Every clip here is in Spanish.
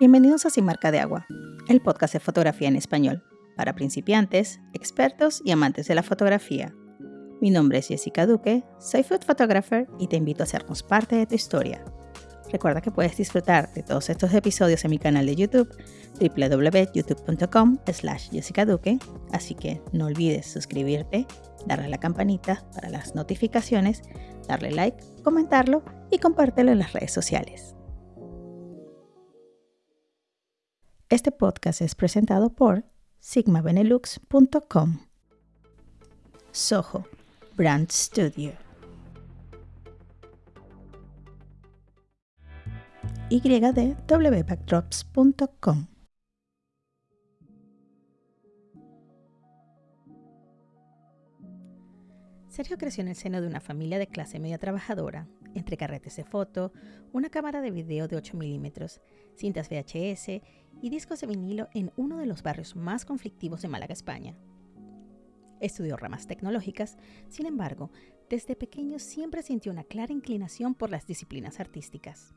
Bienvenidos a Sin Marca de Agua, el podcast de fotografía en español, para principiantes, expertos y amantes de la fotografía. Mi nombre es Jessica Duque, soy food photographer y te invito a hacernos parte de tu historia. Recuerda que puedes disfrutar de todos estos episodios en mi canal de YouTube, www.youtube.com slash Jessica Duque, así que no olvides suscribirte, darle la campanita para las notificaciones, darle like, comentarlo y compártelo en las redes sociales. Este podcast es presentado por sigmabenelux.com. Soho Brand Studio. ydwbackdrops.com. Sergio creció en el seno de una familia de clase media trabajadora, entre carretes de foto, una cámara de video de 8 milímetros, cintas VHS y discos de vinilo en uno de los barrios más conflictivos de Málaga, España. Estudió ramas tecnológicas, sin embargo, desde pequeño siempre sintió una clara inclinación por las disciplinas artísticas.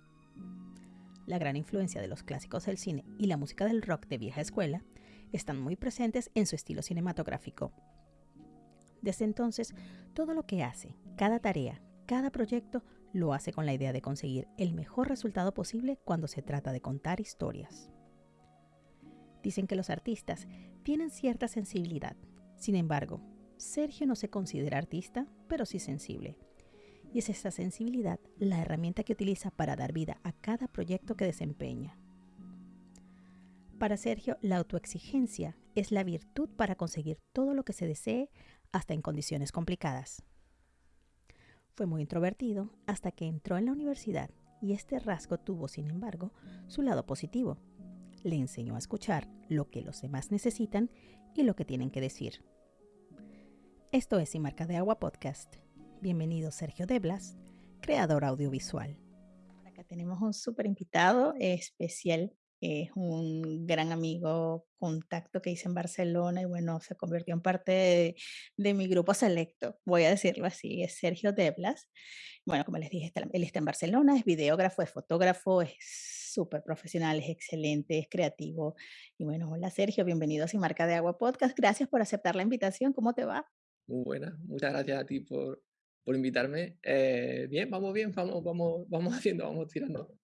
La gran influencia de los clásicos del cine y la música del rock de vieja escuela están muy presentes en su estilo cinematográfico. Desde entonces, todo lo que hace, cada tarea, cada proyecto, lo hace con la idea de conseguir el mejor resultado posible cuando se trata de contar historias. Dicen que los artistas tienen cierta sensibilidad. Sin embargo, Sergio no se considera artista, pero sí sensible. Y es esa sensibilidad la herramienta que utiliza para dar vida a cada proyecto que desempeña. Para Sergio, la autoexigencia es la virtud para conseguir todo lo que se desee hasta en condiciones complicadas. Fue muy introvertido hasta que entró en la universidad y este rasgo tuvo, sin embargo, su lado positivo. Le enseñó a escuchar lo que los demás necesitan y lo que tienen que decir. Esto es Sin Marca de Agua Podcast. Bienvenido Sergio Deblas, creador audiovisual. Acá tenemos un súper invitado especial es un gran amigo, contacto que hice en Barcelona y bueno, se convirtió en parte de, mi grupo selecto, voy a decirlo así, es Sergio Deblas. Bueno, como les dije, él está en Barcelona, es videógrafo, es fotógrafo, es súper profesional, es excelente, es creativo. Y bueno, hola Sergio, bienvenido a Sin Marca de Agua Podcast, gracias por aceptar la invitación, ¿cómo te va? Muy buena, muchas gracias a ti por, por invitarme. Eh, bien, vamos bien, vamos, vamos, vamos haciendo, vamos tirando.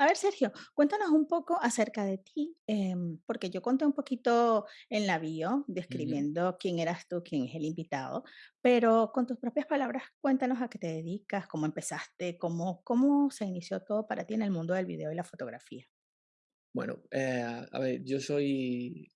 A ver, Sergio, cuéntanos un poco acerca de ti, em, porque yo conté un poquito en la bio, describiendo quién eras tú, quién es el invitado, pero con tus propias palabras, cuéntanos a qué te dedicas, cómo empezaste, cómo, cómo se inició todo para ti en el mundo del video y la fotografía. Bueno, eh, a ver, yo soy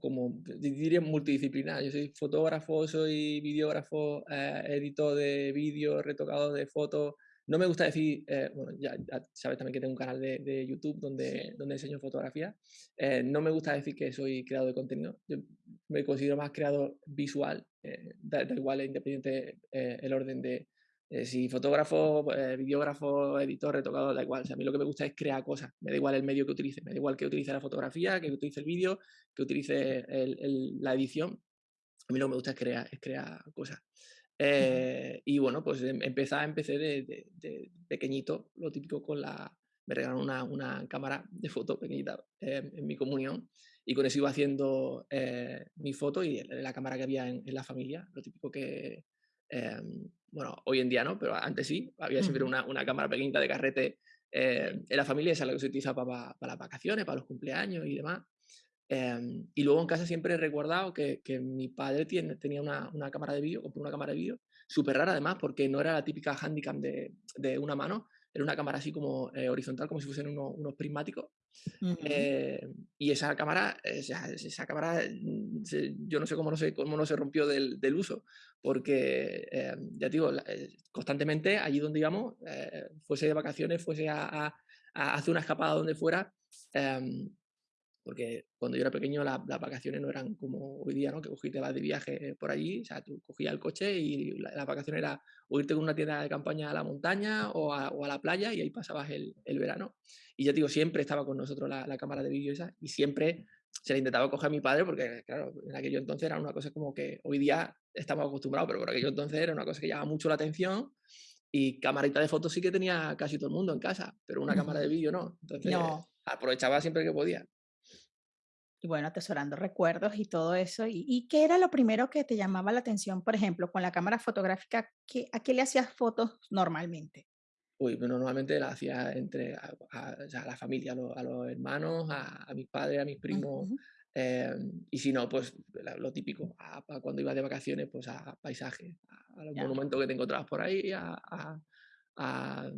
como diría multidisciplinar. Yo soy fotógrafo, soy videógrafo, eh, editor de vídeos, retocado de fotos, no me gusta decir, eh, bueno, ya, sabes también que tengo un canal de, YouTube donde, donde enseño fotografía. Eh, no me gusta decir que soy creador de contenido. Yo me considero más creador visual. Eh, da, igual, independiente el orden de si fotógrafo, videógrafo, editor, retocador, da igual. a mí lo que me gusta es crear cosas. Me da igual el medio que utilice. Me da igual que utilice la fotografía, que utilice el vídeo, que utilice la edición. A mí lo que me gusta es crear, es crear cosas. Eh, y bueno, pues em, empecé, empecé de, de, pequeñito, lo típico con la... Me regalaron una, una cámara de foto pequeñita em, en mi comunión y con eso iba haciendo eh, mi foto y la cámara que había en, la familia, lo típico que... Em, bueno, hoy en día no, pero antes sí, había siempre una, una cámara pequeñita de carrete en la familia, esa es la que se utiliza para, para las vacaciones, para los cumpleaños y demás. Em, y luego en casa siempre he recordado que, que mi padre tiene, tenía una, una, cámara de vídeo, compró una cámara de vídeo, súper rara además, porque no era la típica handicam de, de una mano, era una cámara así como eh, horizontal, como si fuesen unos prismáticos. Eh, y esa cámara, esa, esa cámara, mm, yo no sé cómo no se, cómo no se rompió del, del uso, porque em, ya digo, eh, constantemente allí donde íbamos, fuese de vacaciones, fuese a, a, a, hacer una escapada donde fuera, em, porque cuando yo era pequeño las vacaciones no eran como hoy día, ¿no? Que cogiste vas de viaje por allí, o sea, tú cogías el coche y la, vacación era o irte con una tienda de campaña a la montaña o a, o a la playa y ahí pasabas el, el, verano. Y ya digo, siempre estaba con nosotros la, la cámara de vídeo esa y siempre se la intentaba coger a mi padre porque, claro, en aquello entonces era una cosa como que hoy día estamos acostumbrados, pero por aquello entonces era una cosa que llamaba mucho la atención Y camarita de fotos sí que tenía casi todo el mundo en casa, pero una cámara de vídeo no. Entonces, No. aprovechaba siempre que podía. Y bueno, atesorando recuerdos y todo eso. ¿Y, y qué era lo primero que te llamaba la atención, por ejemplo, con la cámara fotográfica? ¿qué- ¿A qué le hacías fotos normalmente? Uy, pero normalmente la hacía entre a, a- o sea, a la familia, a, los a los hermanos, a, mis padres, a mis primos. Ujú, em, y si no, pues lo típico, cuando iba de vacaciones, pues a paisajes, a, a los Ya. monumentos que te encontrabas por ahí, a, a- a,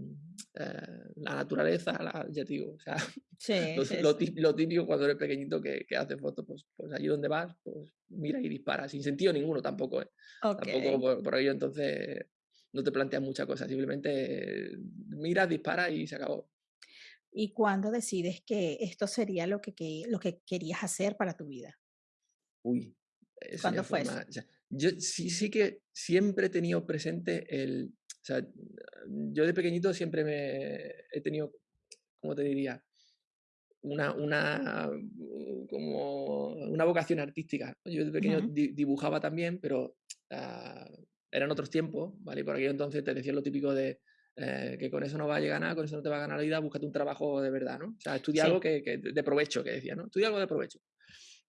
eh, la naturaleza, la- ya te digo, o sea, Sí, lo, sí, lo sí. tí- lo típico cuando eres pequeñito que, que haces fotos, pues, pues allí donde vas, pues mira y dispara, sin sentido ninguno tampoco, ¿eh? Tampoco por, por ello entonces no te planteas muchas cosas, simplemente miras, disparas y se acabó. ¿Y cuándo decides que esto sería lo que, que- lo que querías hacer para tu vida? Uy, ya ¿Cuándo fue eso? yo sí, sí que siempre he tenido presente el. Sea, yo de pequeñito siempre me he tenido, ¿cómo te diría? Una, una, uh, como una vocación artística. Yo de pequeño Ujú, di- dibujaba también, pero ah, eran otros tiempos, ¿vale? Y por aquello entonces te decían lo típico de eh, que con eso no va a llegar nada, con eso no te va a ganar la vida, búscate un trabajo de verdad, ¿no? O sea, estudia algo Sí, que, que de provecho, que decía, ¿no? Estudia algo de provecho.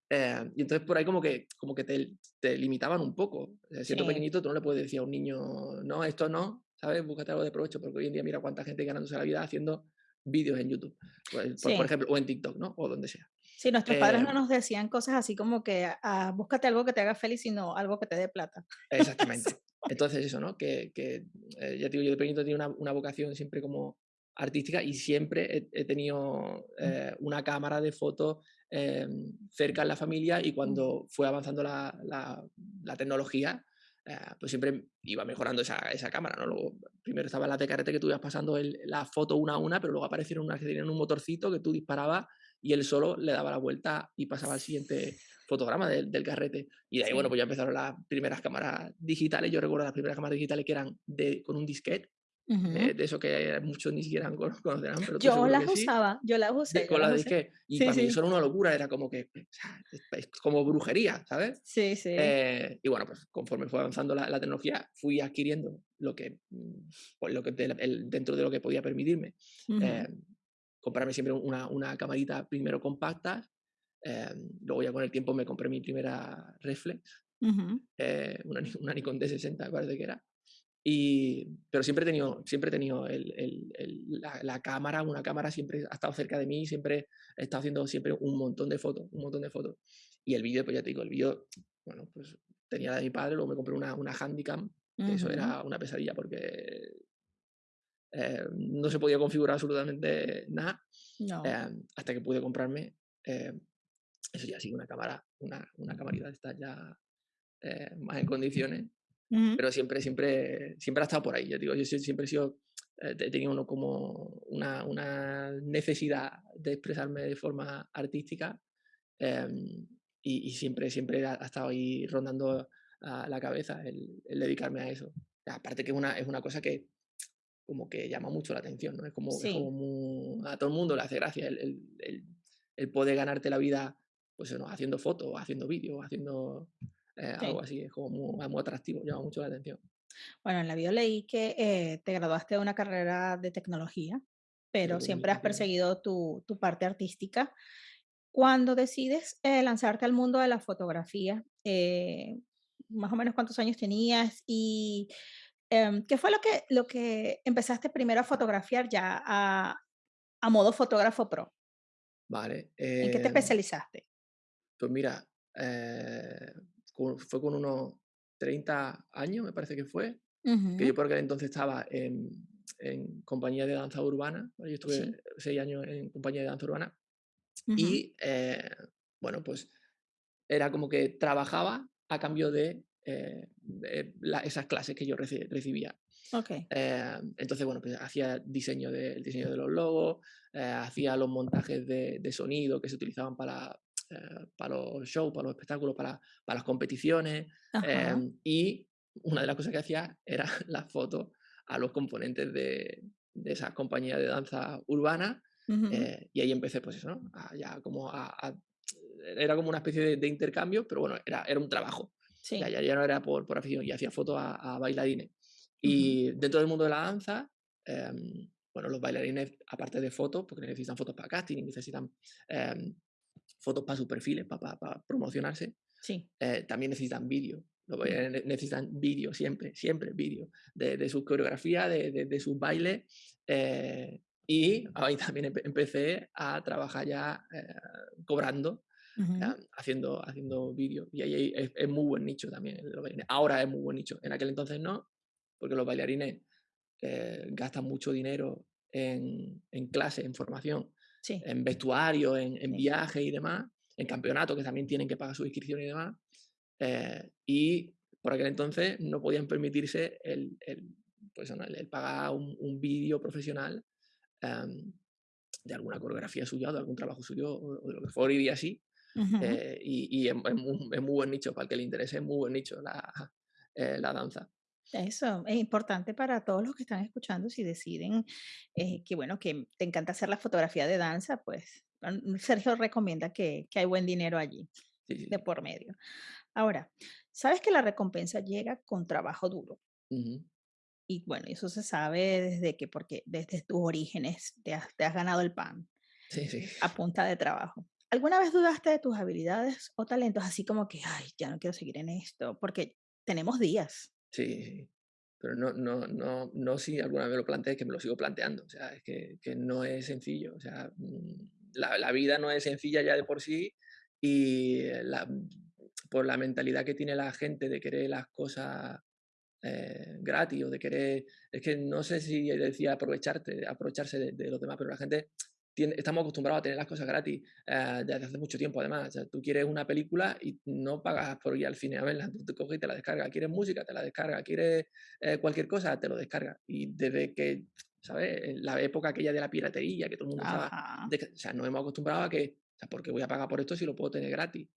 Eh, y entonces por ahí como que, como que te, te limitaban un poco. Eh, siendo sí, pequeñito tú no le puedes decir a un niño, no, esto no, ¿sabes? Búscate algo de provecho, porque hoy en día mira cuánta gente ganándose la vida haciendo vídeos en YouTube, pues, por, por sí. ejemplo, o en TikTok, ¿no? O donde sea. Sí, nuestros padres Eh, no nos decían cosas así como que ah, búscate algo que te haga feliz, sino algo que te dé plata. Exactamente. Entonces eso, ¿no? Que, que eh, ya te digo, yo de pequeñito tenía una, una vocación siempre como artística y siempre he, he tenido Mm, eh, una cámara de fotos eh, cerca en la familia y mm, cuando fue avanzando la, la- la tecnología, eh, pues siempre iba mejorando esa, esa cámara, ¿no? Luego, primero estaban las de carrete que tú ibas pasando el- la foto una a una, pero luego aparecieron unas que tenían un motorcito que tú disparabas y él solo le daba la vuelta y pasaba al siguiente fotograma del, del carrete. Y de ahí, bueno, Sí. pues ya empezaron las primeras cámaras digitales. Yo recuerdo las primeras cámaras digitales que eran de, con un disquete, de, Ujú. de eso que muchos ni siquiera cono- conocerán, pero Yo las que sí. usaba, yo las De, usé, yo con la las de. Y Sí, para mí eso sí, era una locura, era como que, o sea, es, como brujería, ¿sabes? sí, sí. Eh, y bueno, pues conforme fue avanzando la, la tecnología, fui adquiriendo lo que, mm, pues lo que de- el- dentro de lo que podía permitirme. Ujú, eh, comprarme siempre una, una camarita primero compacta, eh, luego ya con el tiempo me compré mi primera reflex, ujú. eh, una, Ni- una Nikon D60 me parece que era. Y, pero siempre he tenido, siempre he tenido el- el- el- la, la cámara, una cámara siempre ha estado cerca de mí, siempre he estado haciendo siempre un montón de fotos, un montón de fotos. Y el vídeo, pues ya te digo, el vídeo, bueno, pues tenía la de mi padre, luego me compré una, una Handycam, que eso Ujú. era una pesadilla porque eh, no se podía configurar absolutamente nada, No. eh, hasta que pude comprarme, eh, eso ya sí, una cámara, una, una camarita estas ya eh, más en condiciones Ujú. pero siempre, siempre, siempre ha estado por ahí. Yo digo, yo sie- siempre he sido, eh, he tenido uno como una, una necesidad de expresarme de forma artística em, y, y siempre, siempre ha, ha estado ahí rondando a la cabeza el, el dedicarme a eso. Aparte que es una, es una cosa que como que llama mucho la atención, ¿no? Es como, es como Sí, muy- a todo el mundo le hace gracia el, el, el- poder ganarte la vida pues eso, haciendo fotos, haciendo vídeos, haciendo eh, algo sí. así, es como muy, muy atractivo, llama mucho la atención. Bueno, en la bio leí que eh, te graduaste de una carrera de tecnología, pero siempre has perseguido tu, tu parte artística. Cuando decides eh, lanzarte al mundo de la fotografía, eh, más o menos cuántos años tenías y em, qué fue lo que, lo que empezaste primero a fotografiar ya a, a modo fotógrafo pro. Vale, ¿En qué te em, especializaste? pues mira, eh, con- fue con unos 30 años, me parece que fue, que yo por aquel entonces estaba en, en compañía de danza urbana, yo estuve Sí. seis años en compañía de danza urbana y, eh, bueno, pues era como que trabajaba a cambio de, eh, de la- esas clases que yo reci- recibía. Eh, entonces, bueno, pues hacía diseño de, el diseño de los logos, hacía los montajes de, de sonido que se utilizaban para, eh, para los shows, para los espectáculos, para, para las competiciones. eh, y una de las cosas que hacía era las fotos a los componentes de, de esas compañías de danza urbana. ujú, eh, y ahí empecé, pues eso, ¿no? A ya como a, a- era como una especie de, de intercambio, pero bueno, era, era un trabajo. Sí. ya, ya no era por, por afición, y hacía fotos a, a bailarines. Y dentro del mundo de la danza, em, bueno, los bailarines, aparte de fotos, porque necesitan fotos para casting, necesitan em, fotos para sus perfiles, para, promocionarse, Sí. eh, también necesitan vídeo. Mm. necesitan vídeo siempre, siempre vídeo, de, de sus coreografías, de, de- de sus bailes. eh, y ahí también empe- empecé a trabajar ya eh, cobrando Ujú. ah, haciendo, haciendo vídeos. Y ahí es, es muy buen nicho también. Ahora es muy buen nicho. En aquel entonces no, porque los bailarines gastan mucho dinero en, en clase, en formación, Sí. en vestuario, en, en Sí. viajes y demás, en campeonatos que también tienen que pagar su inscripción y demás. eh, y por aquel entonces no podían permitirse el, el, pues, el- el pagar un, un vídeo profesional em, de alguna coreografía suya, o de algún trabajo suyo, o, o de lo que fuera, y así, eh, y, y es, es muy, es muy buen nicho, para el que le interese, es muy buen nicho la, eh, la danza. Eso es importante para todos los que están escuchando si deciden eh, que, bueno, que te encanta hacer la fotografía de danza, pues mm, Sergio recomienda que, que hay buen dinero allí Sí, sí, de por medio. Ahora, sabes que la recompensa llega con trabajo duro. Ujú. Y bueno, eso se sabe desde que, porque desde tus orígenes te has, te has ganado el pan Sí, sí. a punta de trabajo. ¿Alguna vez dudaste de tus habilidades o talentos así como que, ay, ya no quiero seguir en esto? Porque tenemos días. Sí. Pero no, no, no, no si alguna vez lo planteé, que me lo sigo planteando. O sea, es que, no es sencillo. O sea, mm, la, vida no es sencilla ya de por sí y la, por la mentalidad que tiene la gente de querer las cosas eh, gratis o de querer, es que no sé si decía aprovecharte, aprovecharse de, de los demás, pero la gente tiene- estamos acostumbrados a tener las cosas gratis eh, desde hace mucho tiempo además. O sea, tú quieres una película y no pagas por ir al cine a verla, tú te coges y te la descargas. Quieres música, te la descargas. Quieres eh, cualquier cosa, te lo descargas. Y desde que, ¿sabes? La época aquella de la piratería, que todo el mundo estaba, desca- o sea, nos hemos acostumbrado a que, o sea, ¿por qué voy a pagar por esto si lo puedo tener gratis?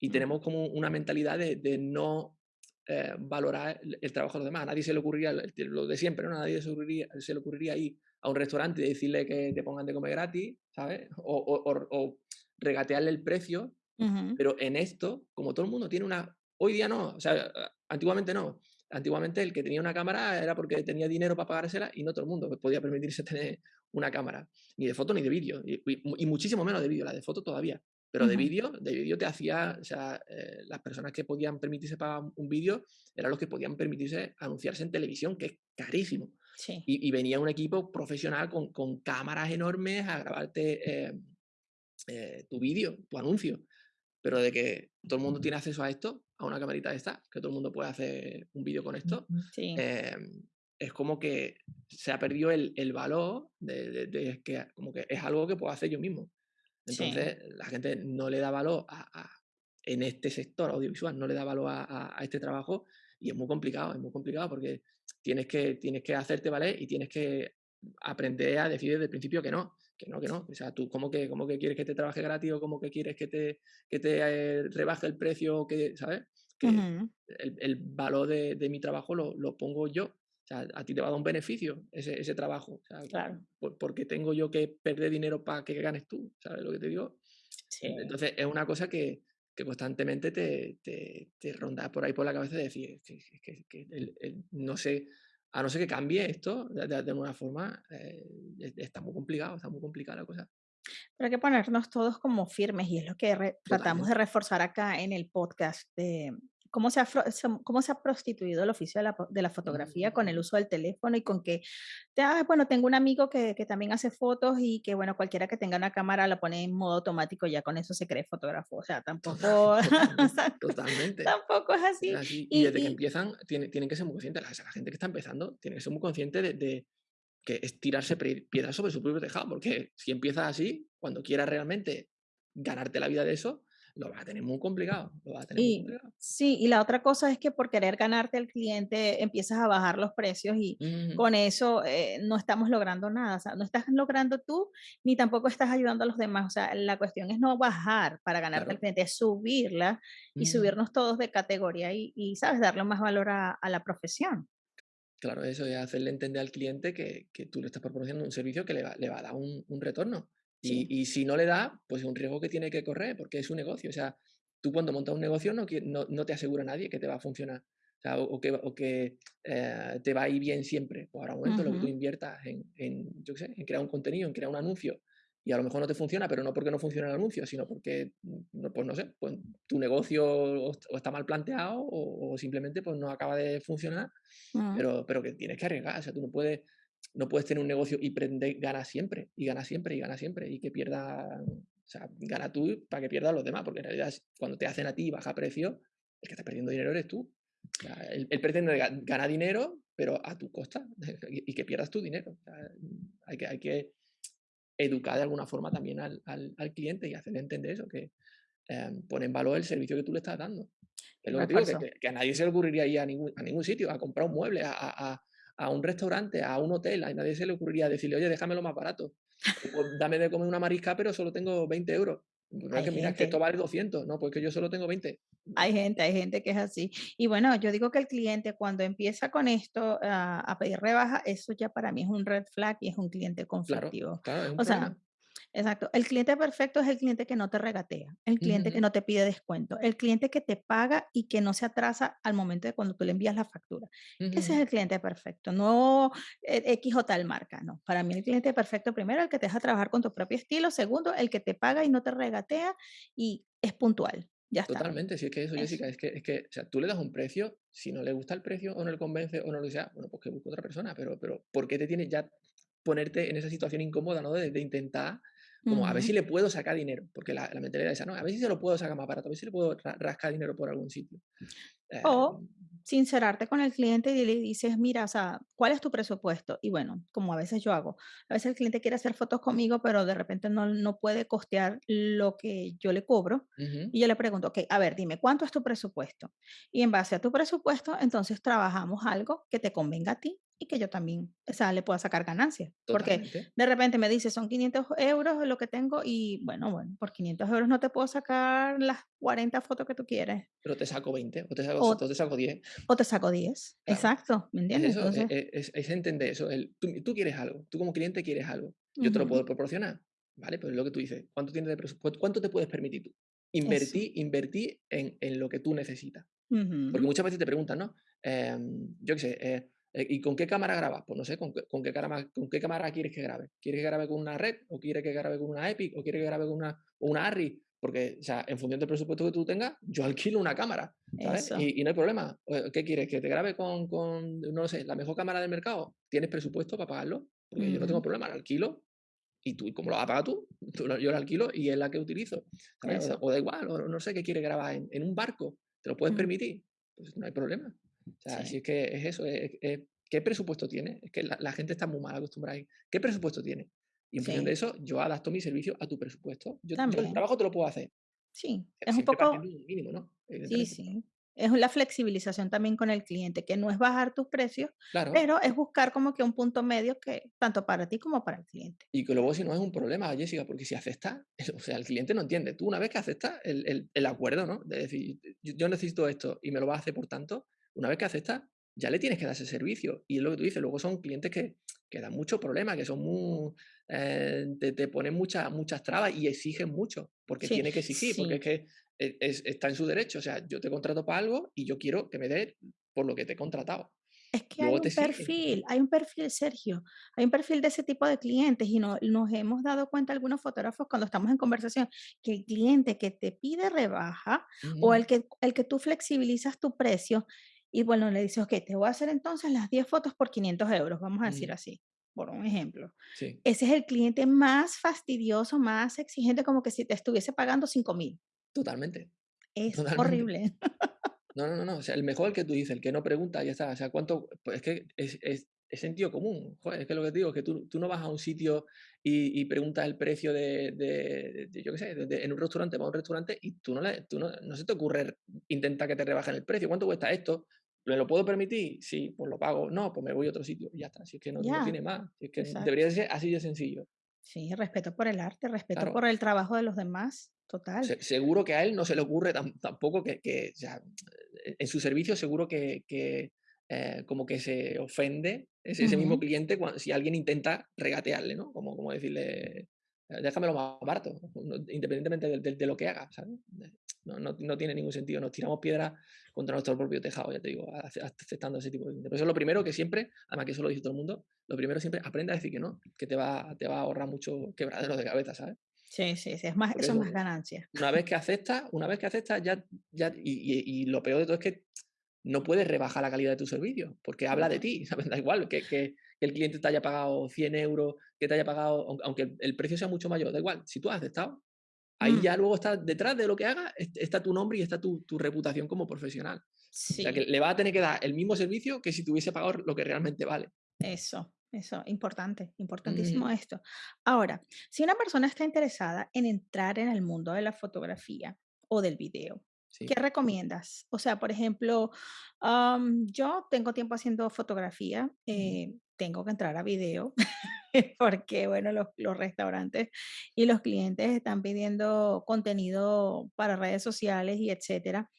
Y Ujú. tenemos como una mentalidad de, de no eh, valorar el, el trabajo de los demás. A nadie se le ocurriría el- lo de siempre, ¿no? A nadie se, ocurriría, se le ocurriría ir a un restaurante y decirle que te pongan de comer gratis, ¿sabes? O, o- o- o regatearle el precio. Pero en esto, como todo el mundo tiene una... Hoy día no, o sea, antiguamente no. Antiguamente el que tenía una cámara era porque tenía dinero para pagársela y no todo el mundo podía permitirse tener una cámara, ni de foto ni de vídeo, y, muchísimo menos de vídeo, la de foto todavía. Pero de vídeo, de vídeo te hacía, o sea, eh, las personas que podían permitirse pagar un vídeo eran los que podían permitirse anunciarse en televisión, que es carísimo. Sí. Y, y venía un equipo profesional con, con cámaras enormes a grabarte eh, eh, tu vídeo, tu anuncio. Pero de que todo el mundo tiene acceso a esto, a una camarita de esta, que todo el mundo puede hacer un vídeo con esto, Sí. eh, es como que se ha perdido el, el valor de, de- de que como que es algo que puedo hacer yo mismo. Sí. Entonces la gente no le da valor a, a- en este sector audiovisual, no le da valor a, a- a este trabajo y es muy complicado, es muy complicado porque tienes que, tienes que hacerte valer y tienes que aprender a decir desde el principio que no, que no, que no. O sea, tú cómo que, cómo que quieres que te trabaje gratis o cómo que quieres que te, que te eh, rebaje el precio, que, ¿sabes? Que el, el valor de, de mi trabajo lo, lo pongo yo. O sea, a ti te va a dar un beneficio ese, ese trabajo. O sea, Claro. por- porque tengo yo que perder dinero para que ganes tú. ¿Sabes lo que te digo? Sí. Entonces es una cosa que, que constantemente te, te, te ronda por ahí por la cabeza de decir, que, que- que el- el- no sé, a no ser que cambie esto de, de- de alguna forma, eh, es- está muy complicado, está muy complicada la cosa. Pero hay que ponernos todos como firmes y es lo que re- tratamos de reforzar acá en el podcast de cómo se ha, cómo se ha prostituido el oficio de la, de la fotografía con el uso del teléfono y con que, ah, bueno, tengo un amigo que, que también hace fotos y que, bueno, cualquiera que tenga una cámara la pone en modo automático, ya con eso se cree fotógrafo. O sea, tampoco, totalmente, totalmente. tampoco es Es así. así. Y, Y desde que y- empiezan, tiene- tienen que ser muy conscientes, la, la gente que está empezando, tiene que ser muy consciente de, de que es tirarse piedras sobre su propio tejado, porque si empiezas así, cuando quieras realmente ganarte la vida de eso, lo vas a tener muy complicado, lo vas a tener muy Y complicado. sí, y la otra cosa es que por querer ganarte al cliente empiezas a bajar los precios y con eso eh, no estamos logrando nada. O sea, no estás logrando tú ni tampoco estás ayudando a los demás. O sea, la cuestión es no bajar para ganarte al Claro. cliente, es subirla y subirnos todos de categoría y, y, ¿sabes? Darle más valor a, a la profesión. Claro, eso es hacerle entender al cliente que, que tú le estás proporcionando un servicio que le va, le va a dar un, un retorno. Sí. Y, y si no le da, pues es un riesgo que tiene que correr, porque es un negocio. O sea, tú cuando montas un negocio no, no, no te asegura nadie que te va a funcionar. O sea, o, que, o que eh, te va a ir bien siempre. Pues ahora un momento lo que tú inviertas en, en, yo qué sé, en crear un contenido, en crear un anuncio, y a lo mejor no te funciona, pero no porque no funcione el anuncio, sino porque, mm, no, pues no sé, pues tu negocio o, est- o está mal planteado o, o simplemente pues no acaba de funcionar, Mm, pero, pero que tienes que arriesgar. O sea, tú no puedes, no puedes tener un negocio y prender, ganar siempre, y ganar siempre, y ganar siempre, y que pierda, o sea, gana tú para que pierdan los demás, porque en realidad cuando te hacen a ti baja precio, el que está perdiendo dinero eres tú. O sea, él, él pretende ga- ganar dinero, pero a tu costa, y, y que pierdas tu dinero. O sea, hay que, hay que educar de alguna forma también al, al- al cliente y hacerle entender eso, que eh, pone en valor el servicio que tú le estás dando. Es lo que digo, que, refuerzo. que- que a nadie se le ocurriría ir a ningún, a ningún sitio, a comprar un mueble, a, a- a- a un restaurante, a un hotel, a nadie se le ocurriría decirle, oye, déjamelo más barato. Pues, dame de comer una marisca, pero solo tengo 20 euros. No Hay que mira, que esto vale 200, no, pues que yo solo tengo 20. hay gente, hay gente que es así. Y bueno, yo digo que el cliente cuando empieza con esto a, a pedir rebaja, eso ya para mí es un red flag y es un cliente Claro, conflictivo. claro, es un O sea, problema. Exacto. El cliente perfecto es el cliente que no te regatea, el cliente que ujú, no te pide descuento, el cliente que te paga y que no se atrasa al momento de cuando tú le envías la factura. ujú, Ese ujú. es el cliente perfecto, no eh, X o tal marca, no. Para mí el cliente perfecto, primero, el que te deja trabajar con tu propio estilo, segundo, el que te paga y no te regatea y es puntual. Ya está. Totalmente, si es que eso, Eso. Jessica, es que, es que, o sea, tú le das un precio, si no le gusta el precio o no le convence o no lo sea, bueno, pues que busque otra persona, pero, pero ¿por qué te tienes ya ponerte en esa situación incómoda, ¿no? De, de intentar, como a ver si le puedo sacar dinero, porque la, la mentalidad es esa, ¿no? A ver si se lo puedo sacar más barato, a ver si le puedo ra- rascar dinero por algún sitio. Eh, O sincerarte con el cliente y le dices, mira, o sea, ¿cuál es tu presupuesto? Y bueno, como a veces yo hago, a veces el cliente quiere hacer fotos conmigo, pero de repente no, no puede costear lo que yo le cobro. ujú, Y yo le pregunto, ok, a ver, dime, ¿cuánto es tu presupuesto? Y en base a tu presupuesto, entonces trabajamos algo que te convenga a ti y que yo también, o sea, le pueda sacar ganancias. Porque de repente me dice, son 500 euros lo que tengo y bueno, bueno, por 500 euros no te puedo sacar las 40 fotos que tú quieres. pero te saco 20 o te saco, O te saco 10, o te saco 10, claro. exacto, ¿me Es entiendes? eso, e- Entonces, e- es, es entender eso. El, tú, tú quieres algo, tú como cliente quieres algo, yo te lo puedo proporcionar, ¿vale? Pues es lo que tú dices, ¿cuánto tienes de presupuesto? ¿Cuánto te puedes permitir tú? eso, Invertir, invertir en, en lo que tú necesitas. Porque muchas veces te preguntan, ¿no? Em, yo qué sé, eh, ¿y con qué cámara grabas? Pues no sé, ¿con qué, con qué cámara, con qué cámara quieres que grabe? ¿Quieres que grabe con una Red? ¿O quieres que grabe con una Epic? ¿O quieres que grabe con una, una Arri? Porque, o sea, en función del presupuesto que tú tengas, yo alquilo una cámara, ¿sabes? Y, y no hay problema. Eh, ¿Qué quieres? ¿Que te grabe con, con, no sé, la mejor cámara del mercado? ¿Tienes presupuesto para pagarlo? Porque yo no tengo ujú, problema, la alquilo y tú, ¿y cómo lo vas a pagar tú? Yo la alquilo y es la que utilizo, ¿sabes? O, da eso, o da igual, o no sé qué quieres grabar en, en un barco, ¿te lo puedes mm, permitir? Pues no hay problema. O sea, si sí, es que es eso, es, es- ¿qué presupuesto tiene? Es que la, la gente está muy mal acostumbrada ahí. ¿Qué presupuesto tiene? Y en función de eso, yo adapto mi servicio a tu presupuesto. Yo, yo el trabajo te lo puedo hacer, sí, es un poco sí, sí, es la flexibilización también con el cliente, que no es bajar tus precios, Claro, pero es buscar como que un punto medio que tanto para ti como para el cliente. Y que luego si no es un problema, Jessica, porque si aceptas, o sea, el cliente no entiende. Tú una vez que aceptas el, el- el acuerdo, ¿no? De decir, yo necesito esto y me lo vas a hacer por tanto, una vez que aceptas, ya le tienes que dar ese servicio. Y es lo que tú dices, luego son clientes que, que dan muchos problemas, que son muy, eh, te, te ponen muchas, muchas trabas y exigen mucho, porque Sí, tiene que exigir, porque es sí, que e- es- está en su derecho. O sea, yo te contrato para algo y yo quiero que me des por lo que te he contratado. Es que hay Luego un perfil, hay un perfil, Sergio, hay un perfil de ese tipo de clientes y no, nos hemos dado cuenta algunos fotógrafos cuando estamos en conversación que el cliente que te pide rebaja o el que, el que tú flexibilizas tu precio y bueno, le dices, ok, te voy a hacer entonces las 10 fotos por 500 euros, vamos a decir ujú, así, por un ejemplo. Sí, Ese es el cliente más fastidioso, más exigente, como que si te estuviese pagando cinco mil. totalmente. Es Totalmente. horrible. No, no, no, no, o sea, el mejor que tú dices, el que no pregunta, ya está. O sea, cuánto, pues es que es, es, es sentido común. Joder, es que lo que te digo es que tú, tú no vas a un sitio y, y preguntas el precio de, de- de- yo qué sé, de- en un restaurante, vas a un restaurante y tú no, le, tú no, no se te ocurre intentar que te rebajen el precio. ¿Cuánto cuesta esto? ¿Me lo puedo permitir? Sí, pues lo pago. No, pues me voy a otro sitio y ya está. Si es que no, no Ya, tiene más. Si es que debería exacto. ser así de sencillo. Sí, respeto por el arte, respeto Claro, por el trabajo de los demás, total. Se- seguro que a él no se le ocurre tam- tampoco que, que, o sea, en su servicio seguro que, que, eh, como que se ofende ese, ese mismo cliente cuan- si alguien intenta regatearle, ¿no? Como, como decirle, déjamelo más barato, independientemente de, lo que haga, No, no, tiene ningún sentido, nos tiramos piedras contra nuestro propio tejado, ya te digo, aceptando ese tipo de Por eso es lo primero que siempre, además que eso lo dice todo el mundo, lo primero siempre aprende a decir que no, que te va, te va a ahorrar mucho quebradero de cabeza, ¿sabes? Sí, sí, sí, es más, eso es más ganancia. Una vez que aceptas, una vez que aceptas, ya, ya y, y, lo peor de todo es que no puedes rebajar la calidad de tu servicio, porque habla de ti, ¿sabes? Da igual que, que, el cliente te haya pagado 100 euros, que te haya pagado, aunque el precio sea mucho mayor, da igual, si tú has aceptado, ahí mm. ya luego está detrás de lo que haga, está tu nombre y está tu, reputación como profesional. O sea, que le va a tener que dar el mismo servicio que si tuviese pagado lo que realmente vale. Eso, eso, importante, importantísimo esto. Ahora, si una persona está interesada en entrar en el mundo de la fotografía o del video, ¿qué recomiendas? O sea, por ejemplo, yo tengo tiempo haciendo fotografía, eh, tengo que entrar a video. porque, bueno, los, restaurantes y los clientes están pidiendo contenido para redes sociales y etcétera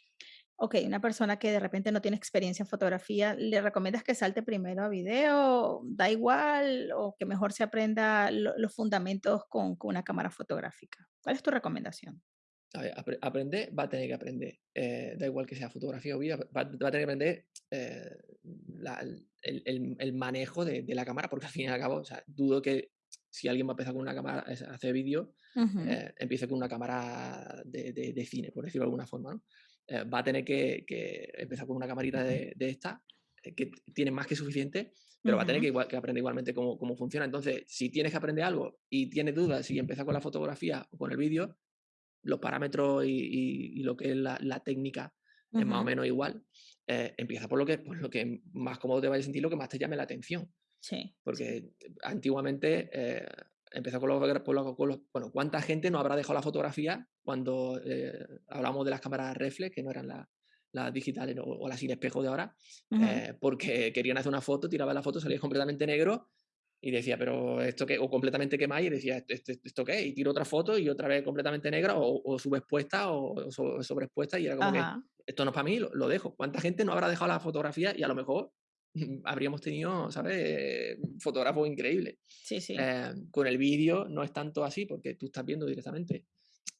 ok, una persona que de repente no tiene experiencia en fotografía, ¿le recomiendas que salte primero a video? ¿Da igual? ¿O que mejor se aprenda los fundamentos con, una cámara fotográfica? ¿Cuál es tu recomendación? A ver, aprender, va a tener que aprender. Eh, da igual que sea fotografía o video, va, a tener que aprender eh, el, manejo de, la cámara, porque al fin y al cabo, o sea, dudo que si alguien va a empezar con una cámara a hacer vídeo, eh, empiece con una cámara de, de, cine, por decirlo de alguna forma. ¿no? Eh, va a tener que, empezar con una camarita de, esta, eh, que tiene más que suficiente, pero va a tener que, igual, que aprender igualmente cómo, cómo, funciona. Entonces, si tienes que aprender algo y tienes dudas si empieza con la fotografía o con el vídeo, los parámetros y, lo que es la, técnica es más o menos igual. Eh, empieza por lo, que, por lo que más cómodo te vaya a sentir, lo que más te llame la atención. Sí. Porque antiguamente empezó con los, con los, Bueno, ¿cuánta gente no habrá dejado la fotografía cuando eh, hablamos de las cámaras reflex, que no eran las digitales o, las sin espejo de ahora? Eh, porque querían hacer una foto, tiraban la foto, salía completamente negro y decía, pero esto qué, o completamente quemado y decía, ¿esto, esto qué? Y tiro otra foto y otra vez completamente negra o, o subexpuesta o, sobreexpuesta y era como que esto no es para mí, lo, lo, dejo. ¿Cuánta gente no habrá dejado la fotografía y a lo mejor habríamos tenido, ¿sabes? Fotógrafos increíbles. Sí, sí. Eh, con el vídeo no es tanto así porque tú estás viendo directamente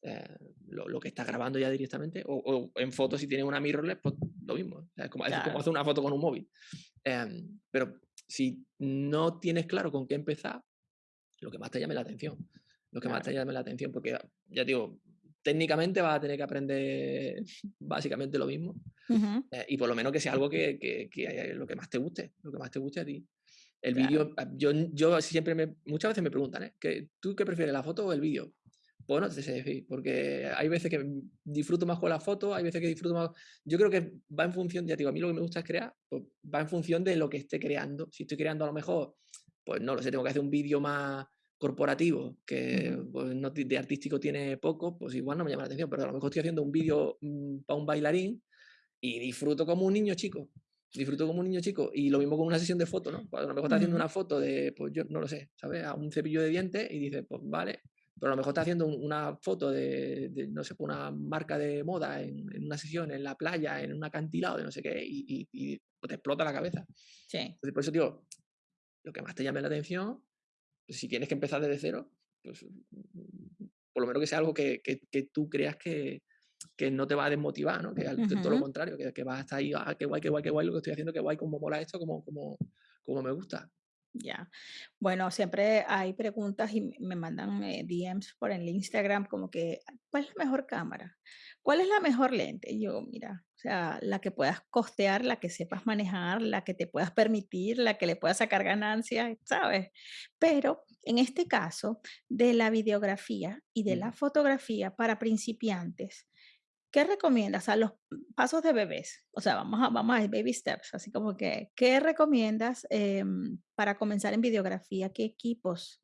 eh, lo, que estás grabando ya directamente. O, en fotos, si tienes una mirrorless, pues lo mismo. Es como, hacer una foto con un móvil. Em, pero si no tienes claro con qué empezar, lo que más te llame la atención. Lo que más te llame la atención, porque ya digo, técnicamente vas a tener que aprender básicamente lo mismo. Eh, y por lo menos que sea algo que, que, que, lo que más te guste, lo que más te guste a ti. El vídeo, ah, yo, yo siempre me, muchas veces me preguntan, ¿eh? ¿tú qué prefieres, la foto o el vídeo? Pues no te sé decir, porque hay veces que disfruto más con la foto, hay veces que disfruto más. Yo creo que va en función, ya digo, a mí lo que me gusta es crear, pues va en función de lo que esté creando. Si estoy creando a lo mejor, pues no lo sé, tengo que hacer un vídeo más, corporativo, que pues, no, de artístico tiene poco, pues igual no me llama la atención, pero a lo mejor estoy haciendo un vídeo mm, para un bailarín y disfruto como un niño chico. Disfruto como un niño chico. Y lo mismo con una sesión de fotos, ¿no? Pues, a lo mejor está haciendo una foto de, pues yo no lo sé, ¿sabes? A un cepillo de dientes y dice, pues vale. Pero a lo mejor está haciendo una foto de, no sé, una marca de moda en, una sesión en la playa, en un acantilado, de no sé qué, y, y, te explota la cabeza. Sí. Entonces, por eso digo, lo que más te llame la atención si tienes que empezar desde cero, pues por lo menos que sea algo que, tú creas que, no te va a desmotivar, ¿no? Que todo lo contrario, que, vas a estar ahí, ah, qué guay, qué guay, qué guay lo que estoy haciendo, qué guay, cómo mola esto, cómo, cómo, cómo me gusta. Ya. Bueno, siempre hay preguntas y me mandan eh, DMs por el Instagram como que, ¿cuál es la mejor cámara? ¿Cuál es la mejor lente? Y yo, mira, o sea, la que puedas costear, la que sepas manejar, la que te puedas permitir, la que le puedas sacar ganancias, ¿sabes? Pero en este caso de la videografía y de la fotografía para principiantes, ¿qué recomiendas a los pasos de bebés? O sea, vamos a, vamos a baby steps, así como que, ¿qué recomiendas em, para comenzar en videografía? ¿Qué equipos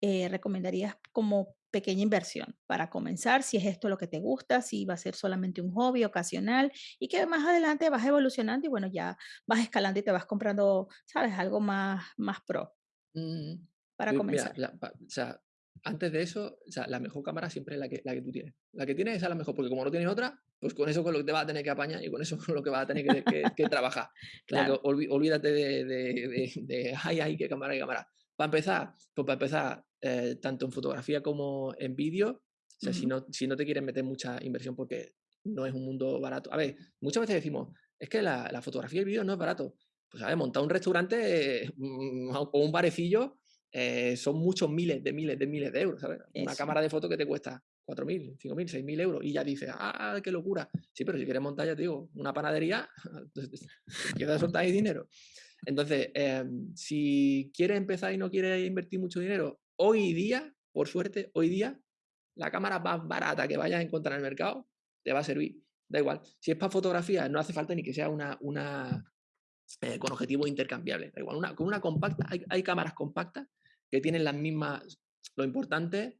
eh, recomendarías como pequeña inversión para comenzar? Si es esto lo que te gusta, si va a ser solamente un hobby ocasional y que más adelante vas evolucionando y bueno, ya vas escalando y te vas comprando, ¿sabes? Algo más, más pro. Mm, para comenzar. o sea, antes de eso, o sea, la mejor cámara siempre es la que, la que tú tienes. La que tienes es la mejor, porque como no tienes otra, pues con eso con lo que te vas a tener que apañar y con eso con lo que vas a tener que, trabajar. claro. olvídate de, de, de, ay, ay, qué cámara, qué cámara. Para empezar, pues para empezar, eh, tanto en fotografía como en vídeo, o sea, si Ujú. no, si no te quieres meter mucha inversión porque no es un mundo barato. A ver, muchas veces decimos, es que la, la fotografía y el vídeo no es barato. Pues a ver, montar un restaurante eh, o un barecillo eh, son muchos miles de miles de miles de euros, ¿sabes? Una cámara de foto que te cuesta 4.000, 5.000, 6.000 euros y ya dices, ah, qué locura. Sí, pero si quieres montar, ya te digo, una panadería, a soltar ahí dinero. Entonces, em, si quieres empezar y no quieres invertir mucho dinero, hoy día, por suerte, hoy día, la cámara más barata que vayas a encontrar en el mercado te va a servir. Da igual. Si es para fotografía, no hace falta ni que sea una, una eh, con objetivos intercambiables. Da igual. Una, con una compacta, hay, hay cámaras compactas que tienen las mismas. Lo importante,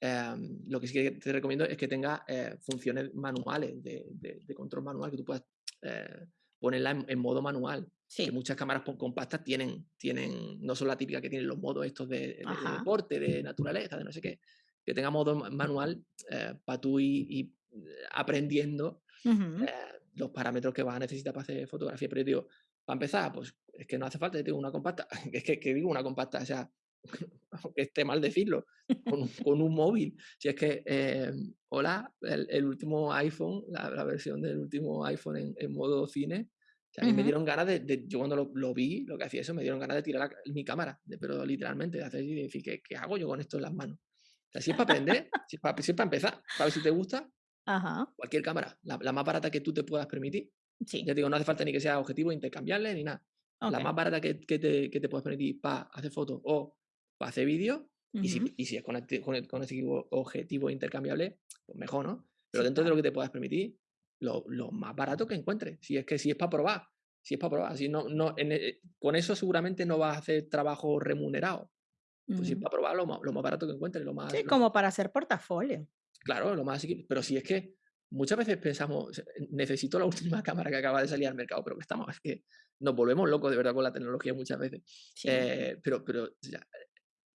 em, lo que sí que te recomiendo es que tenga eh, funciones manuales, de, de- de control manual, que tú puedas eh, ponerla en, en modo manual. Que Sí. muchas cámaras compactas tienen, tienen, no son la típica que tienen los modos estos de, de- deporte, de naturaleza, de no sé qué, que tenga modo ma- manual para tú ir, ir, eh, aprendiendo Ujú. eh, los parámetros que vas a necesitar para hacer fotografía. Pero yo digo, para empezar, pues es que no hace falta, yo digo, una compacta. Es que, que digo una compacta, o sea, aunque esté mal decirlo, con un, con un móvil. Si es que, eh, hola, el, el último iPhone, la, la versión del último iPhone en, en modo cine, a mí me dieron ganas de, de- yo cuando lo, lo vi, lo que hacía eso, me dieron ganas de tirar la- mi cámara, de- pero literalmente, de hacer de decir, ¿qué, qué hago yo con esto en las manos? O sea, si es para aprender, si es para, si es para empezar, para ver si te gusta, Ajá. cualquier cámara, la, la más barata que tú te puedas permitir. Sí. Ya te digo, no hace falta ni que sea objetivo intercambiable ni nada. La más barata que, que te, que te puedas permitir para hacer fotos o para hacer vídeos, y, si, Ujú. y si es con, con, con ese objetivo intercambiable, pues mejor, ¿no? Pero Sí, dentro de lo que te puedas permitir, lo, lo más barato que encuentres. Si es que si es para probar, si es para probar. Si no, no, en e- con eso seguramente no vas a hacer trabajo remunerado. Pues si es para probar, lo más, lo más barato que encuentres, lo más, Sí, lo- como para hacer portafolio. Claro, lo más asequible. Pero si es que muchas veces pensamos, necesito la última cámara que acaba de salir al mercado, pero que estamos, es que nos volvemos locos de verdad con la tecnología muchas veces. Sí. Eh, pero, pero sea,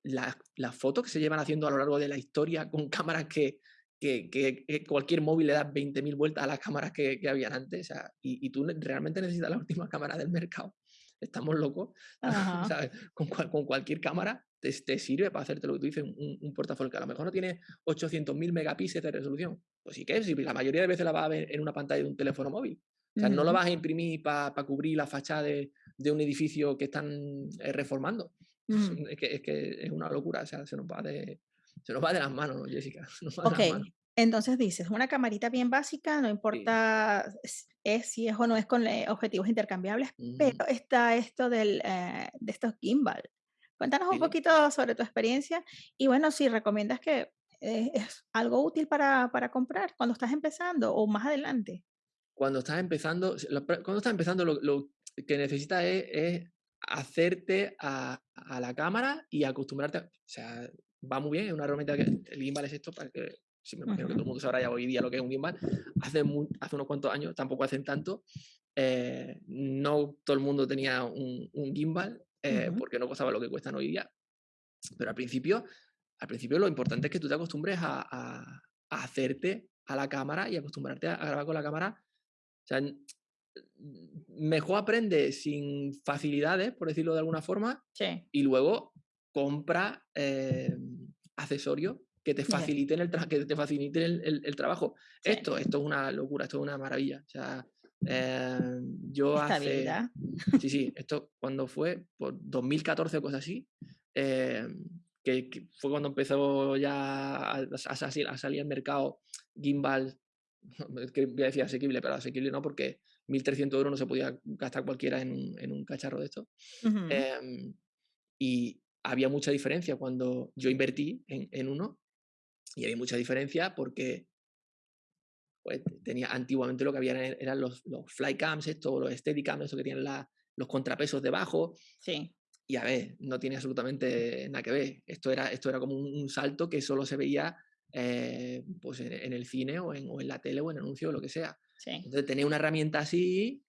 las, las fotos que se llevan haciendo a lo largo de la historia con cámaras que, que, que- que cualquier móvil le da 20.000 vueltas a las cámaras que, habían antes, o sea, y, y tú realmente necesitas la última cámara del mercado. Estamos locos. Con, cual- con cualquier cámara te, te sirve para hacerte lo que tú dices, un, un portafolio que a lo mejor no tiene 800.000 megapíxeles de resolución. Pues sí que es, si la mayoría de veces la vas a ver en una pantalla de un teléfono móvil. O sea, no lo vas a imprimir para cubrir la fachada de, de un edificio que están eh, reformando. Ujú. Es que, es que es una locura, o sea, se nos va de, se nos va de las manos, ¿no, Jessica? Nos va de Ok, las manos. entonces dices, una camarita bien básica, no Sí. importa es, es si es o no es con eh, objetivos intercambiables, pero Ujú. está esto del, eh, de estos gimbal. Cuéntanos un Sí, sí. poquito sobre tu experiencia y bueno, si recomiendas que eh, es algo útil para, para comprar cuando estás empezando o más adelante. Cuando estás empezando, cuando estás empezando, lo, lo que necesitas es, es hacerte a, a la cámara y acostumbrarte. a- o sea, va muy bien, es una herramienta que el gimbal es esto, para que, sí, me imagino que todo el mundo sabrá ya hoy día lo que es un gimbal. Hace, hace unos cuantos años, tampoco hacen tanto, eh, no todo el mundo tenía un, un gimbal, eh, porque no costaba lo que cuestan hoy día. Pero al principio, al principio lo importante es que tú te acostumbres a, a- a hacerte a la cámara y acostumbrarte a, grabar con la cámara. O sea, mejor aprende sin facilidades, por decirlo de alguna forma, Sí, y luego compra eh, accesorios que te faciliten el, que te faciliten el, el- el trabajo. sí. Esto, esto es una locura, esto es una maravilla. O sea, eh, yo hace, Estabilidad. Sí, sí, esto cuando fue, por 2014 o cosas así, eh, que, que fue cuando empezó ya a, a sali- a salir al mercado gimbal, que voy a decir asequible, pero asequible no, porque 1.300 euros no se podía gastar cualquiera en un, en un cacharro de esto. Ujú, Em, y había mucha diferencia cuando yo invertí en, en uno, y había mucha diferencia porque pues, tenía antiguamente lo que había eran, eran los, los flycams, esto, los steadicams, esto que tienen la- los contrapesos debajo, Sí, y a ver, no tiene absolutamente nada que ver. Esto era, esto era como un, un salto que solo se veía eh, pues en, en el cine o en, o en la tele o en anuncio o lo que sea. Sí, Entonces, tener una herramienta así,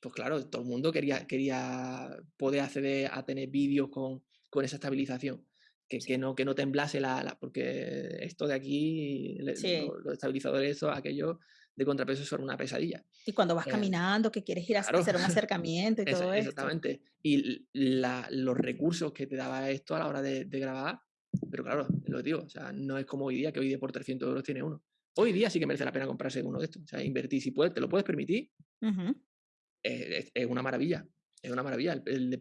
pues claro, todo el mundo quería, quería poder acceder a tener vídeos con, con esa estabilización. Que, sí, que, no, que no temblase la, la- Porque esto de aquí, sí. lo- los estabilizadores, eso, aquello de contrapeso son una pesadilla. Y cuando vas Eh, caminando, que quieres ir a hacer un acercamiento y todo esto. exactamente. Y la- los recursos que te daba esto a la hora de, de grabar Pero claro, lo digo, o sea, no es como hoy día, que hoy día por 300 euros tiene uno. Hoy día sí que merece la pena comprarse uno de estos. O sea, invertir, si puedes, te lo puedes permitir, es, una maravilla. Es una maravilla. El,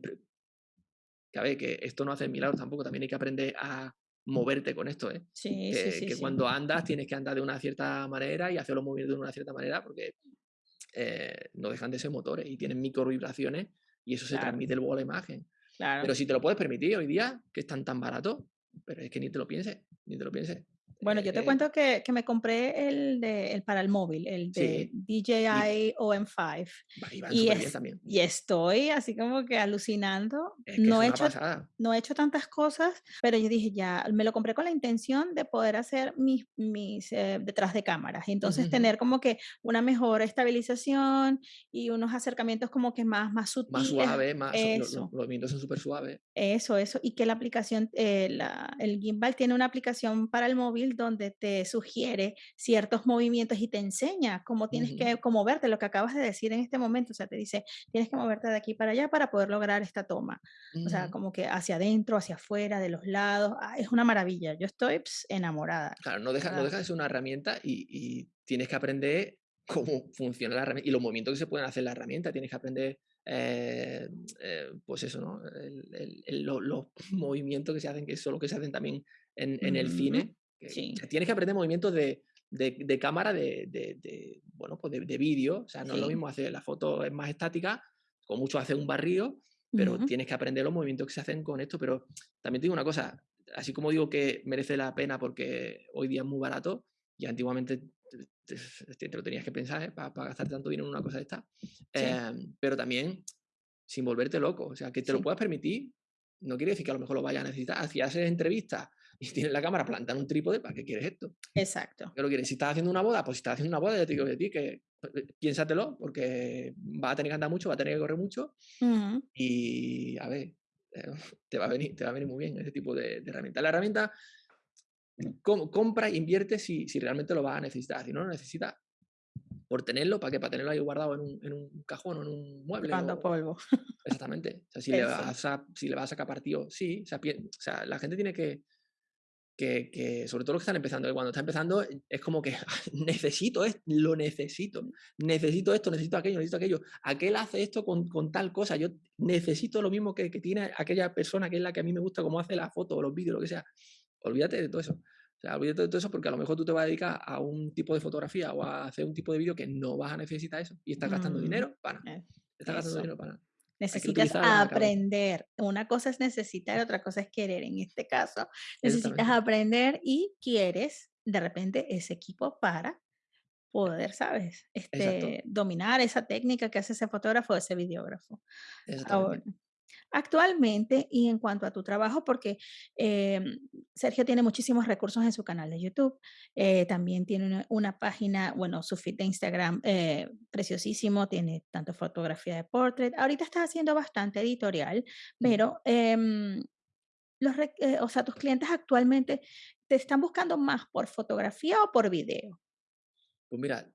que a ver, que esto no hace milagros tampoco, también hay que aprender a moverte con esto, ¿eh? Sí, que, sí, que cuando andas tienes que andar de una cierta manera y hacer los movimientos de una cierta manera porque eh, no dejan de ser motores y tienen micro vibraciones y eso se transmite luego a la imagen. Pero si te lo puedes permitir hoy día, que están tan baratos, pero es que ni te lo pienses, ni te lo pienses. Bueno, yo te eh, cuento que, que, me compré el, de, el para el móvil, el de DJI OM5. Y, y, también. y estoy así como que alucinando. no, he hecho, no he hecho tantas cosas, pero yo dije ya, me lo compré con la intención de poder hacer mis, mis eh, detrás de cámaras. Y entonces tener como que una mejor estabilización y unos acercamientos como que más, más sutiles. Más suave, más, eso. Los, movimientos son súper suaves. Eso, eso. Y que la aplicación, eh, la, el gimbal tiene una aplicación para el móvil donde te sugiere ciertos movimientos y te enseña cómo tienes que cómo moverte, lo que acabas de decir en este momento, o sea, te dice, tienes que moverte de aquí para allá para poder lograr esta toma. O sea, como que hacia adentro, hacia afuera, de los lados, ah, es una maravilla. Yo estoy enamorada. Claro, no deja, no deja de ser una herramienta y, y tienes que aprender cómo funciona la herramienta y los movimientos que se pueden hacer en la herramienta. Tienes que aprender, eh, eh, pues eso, ¿no? los movimientos que se hacen, que son los que se hacen también en, en el cine, Tienes que aprender movimientos de, de, cámara, de, de, bueno, pues de, vídeo. O sea, no es lo mismo hacer la foto es más estática, con mucho hacer un barrio, pero tienes que aprender los movimientos que se hacen con esto. Pero también te digo una cosa, así como digo que merece la pena porque hoy día es muy barato y antiguamente te, lo tenías que pensar ¿eh? para, gastar tanto dinero en una cosa de esta, em, pero también sin volverte loco. O sea, que te lo puedas permitir, no quiere decir que a lo mejor lo vayas a necesitar. Si haces entrevistas y tienes la cámara plantada en un trípode, ¿para qué quieres esto? Exacto. ¿Qué lo quieres? Si estás haciendo una boda, pues si estás haciendo una boda, ya te digo de ti que eh, piénsatelo, porque va a tener que andar mucho, va a tener que correr mucho. Y a ver, eh, te va a, venir, te va a venir muy bien ese tipo de, herramienta. La herramienta compra e invierte si, si realmente lo vas a necesitar. Si no lo necesitas, por tenerlo, ¿para qué? Para tenerlo ahí guardado en un, en un cajón o en un mueble. Cuando polvo. Exactamente. O sea, si, le vas a, si le vas a sacar partido, sí. O sea, o sea, la gente tiene que, que, sobre todo los que están empezando, cuando está empezando es como que necesito esto, lo necesito, necesito esto, necesito aquello, necesito aquello. Aquel hace esto con, con tal cosa, yo necesito lo mismo que, que, tiene aquella persona que es la que a mí me gusta, como hace la foto o los vídeos, lo que sea. Olvídate de todo eso. O sea, olvídate de todo eso porque a lo mejor tú te vas a dedicar a un tipo de fotografía o a hacer un tipo de vídeo que no vas a necesitar eso y estás gastando mm, dinero para nada. Eh, estás gastando dinero para nada. Necesitas aprender. Una cosa es necesitar, otra cosa es querer. En este caso, necesitas aprender y quieres de repente ese equipo para poder, ¿sabes? Este, dominar esa técnica que hace ese fotógrafo o ese videógrafo. Ahora, actualmente y en cuanto a tu trabajo, porque em, Sergio tiene muchísimos recursos en su canal de YouTube, eh, también tiene una, página, bueno, su feed de Instagram eh, preciosísimo, tiene tanto fotografía de portrait, ahorita está haciendo bastante editorial, pero... Em, los, eh, o sea, tus clientes actualmente te están buscando más por fotografía o por video? Pues mira,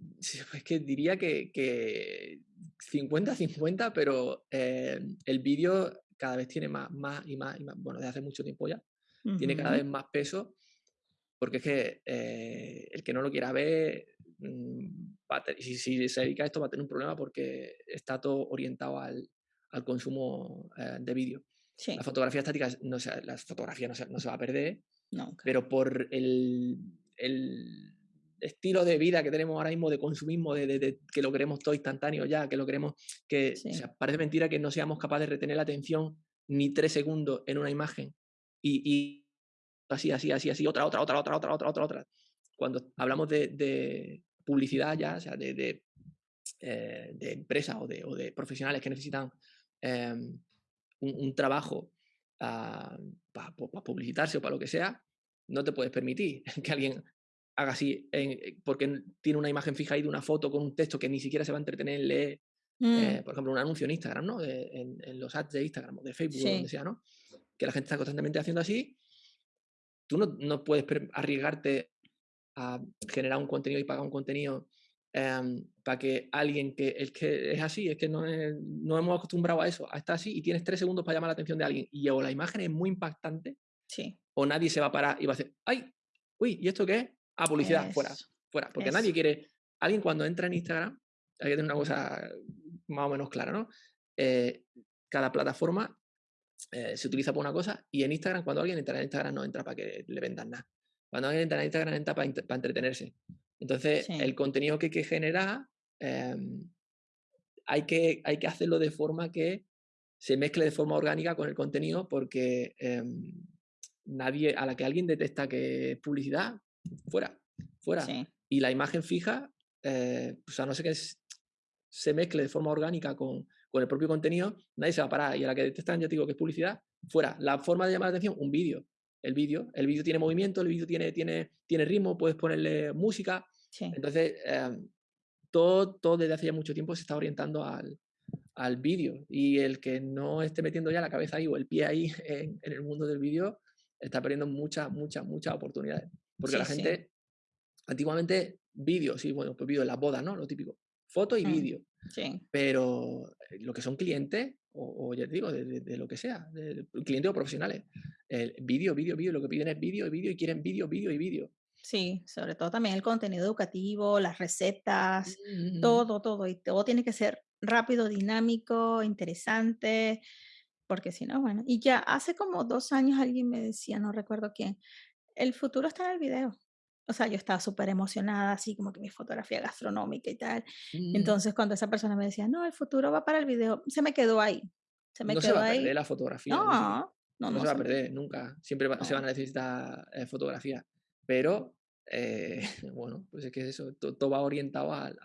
es que diría que 50-50, pero eh, el vídeo cada vez tiene más, más y más, y más, bueno, desde hace mucho tiempo ya, tiene cada vez más peso, porque es que eh, el que no lo quiera ver, mm, si, si, se dedica a esto va a tener un problema porque está todo orientado al, al consumo eh, de vídeo. La fotografía estática, no se, la fotografía no se, no se va a perder, pero por el, el estilo de vida que tenemos ahora mismo de consumismo, de, que lo queremos todo instantáneo ya, que lo queremos, que parece mentira que no seamos capaces de retener la atención ni tres segundos en una imagen y, así, así, así, así, otra, otra, otra, otra, otra, otra, otra, otra. Cuando hablamos de, publicidad ya, o sea, de, eh, empresas o, de, profesionales que necesitan em, un, trabajo ah, para publicitarse o para lo que sea, no te puedes permitir que alguien haga así, eh, porque tiene una imagen fija ahí de una foto con un texto que ni siquiera se va a entretener en leer, eh, mm. por ejemplo, un anuncio en Instagram, ¿no? en, los ads de Instagram o de Facebook o donde sea, ¿no? Que la gente está constantemente haciendo así. Tú no, no puedes arriesgarte a generar un contenido y pagar un contenido em, para que alguien que es que es así, es que no, no hemos acostumbrado a eso, a estar así y tienes tres segundos para llamar la atención de alguien y o la imagen es muy impactante Sí. O nadie se va a parar y va a decir, ¡ay! Uy, ¿y esto qué es? Ah, publicidad, fuera, fuera. Porque nadie quiere. Alguien cuando entra en Instagram, hay que tener una cosa más o menos clara, ¿no? Eh, cada plataforma eh, se utiliza por una cosa y en Instagram, cuando alguien entra en Instagram, no entra para que le vendan nada. Cuando alguien entra en Instagram, entra para, entretenerse. Entonces, el contenido que que generar, em, hay, que, hay que hacerlo de forma que se mezcle de forma orgánica con el contenido porque em, nadie, a la que alguien detecta que es publicidad, fuera, fuera. Y la imagen fija, eh, pues a no ser que se mezcle de forma orgánica con, con, el propio contenido, nadie se va a parar. Y a la que detectan, ya digo que es publicidad, fuera. La forma de llamar la atención, un vídeo. El vídeo, el vídeo tiene movimiento, el vídeo tiene, tiene, tiene ritmo, puedes ponerle música. Entonces, em, todo, todo desde hace ya mucho tiempo se está orientando al, al vídeo y el que no esté metiendo ya la cabeza ahí o el pie ahí en, el mundo del vídeo está perdiendo muchas, muchas, muchas oportunidades. Porque la gente, antiguamente, vídeo, sí, bueno, pues vídeo en las bodas, ¿no? Lo típico. Foto y mm, vídeo. Sí. Pero eh, lo que son clientes, o, ya te digo, de, lo que sea, de, clientes o profesionales, el vídeo, vídeo, vídeo, lo que piden es vídeo y vídeo y quieren vídeo, vídeo y vídeo. Sí, sobre todo también el contenido educativo, las recetas, todo, todo. Y todo tiene que ser rápido, dinámico, interesante, porque si no, bueno. Y ya hace como dos años alguien me decía, no recuerdo quién, el futuro está en el video. O sea, yo estaba súper emocionada, así como que mi fotografía gastronómica y tal. Mm. Entonces, cuando esa persona me decía, no, el futuro va para el video, se me quedó ahí. Se me no se va a perder la fotografía. No, no, no, se va a perder nunca. Siempre se van a necesitar eh, fotografía. Pero, eh, bueno, pues es que eso, todo, va orientado al,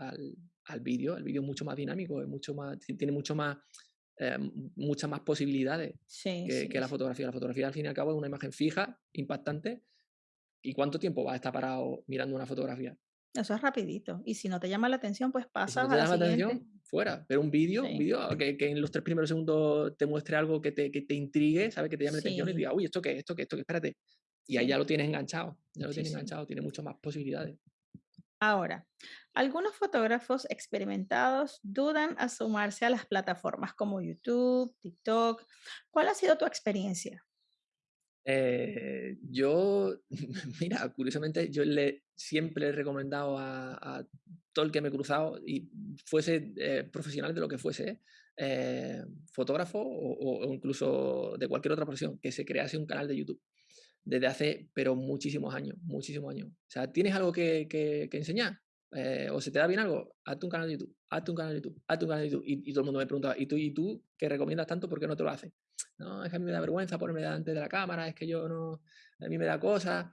al, vídeo. El vídeo es mucho más dinámico, es mucho más, tiene mucho más, eh, muchas más posibilidades que, que, la fotografía. La fotografía, al fin y al cabo, es una imagen fija, impactante. ¿Y cuánto tiempo vas a estar parado mirando una fotografía? Eso es rapidito. Y si no te llama la atención, pues pasa si no te llama la atención, fuera. Pero un vídeo, un vídeo que, que, en los tres primeros segundos te muestre algo que te, que te intrigue, ¿sabes? Que te llame la atención y diga, uy, ¿esto qué? ¿Esto qué? ¿Esto qué? Espérate. Y ahí ya lo tienes enganchado, ya lo tienes enganchado, tiene muchas más posibilidades. Ahora, algunos fotógrafos experimentados dudan a sumarse a las plataformas como YouTube, TikTok. ¿Cuál ha sido tu experiencia? Eh, yo, mira, curiosamente, yo le, siempre he recomendado a, todo el que me he cruzado, y fuese eh, profesional de lo que fuese, eh, fotógrafo o, incluso de cualquier otra profesión, que se crease un canal de YouTube desde hace, pero muchísimos años, muchísimos años. O sea, ¿tienes algo que, que, enseñar? ¿O se te da bien algo? Hazte un canal de YouTube, hazte un canal de YouTube, hazte un canal de YouTube. Y, todo el mundo me preguntaba, ¿y tú, ¿y tú que recomiendas tanto, por qué no te lo haces? No, es que a mí me da vergüenza ponerme delante de la cámara, es que yo no, a mí me da cosas.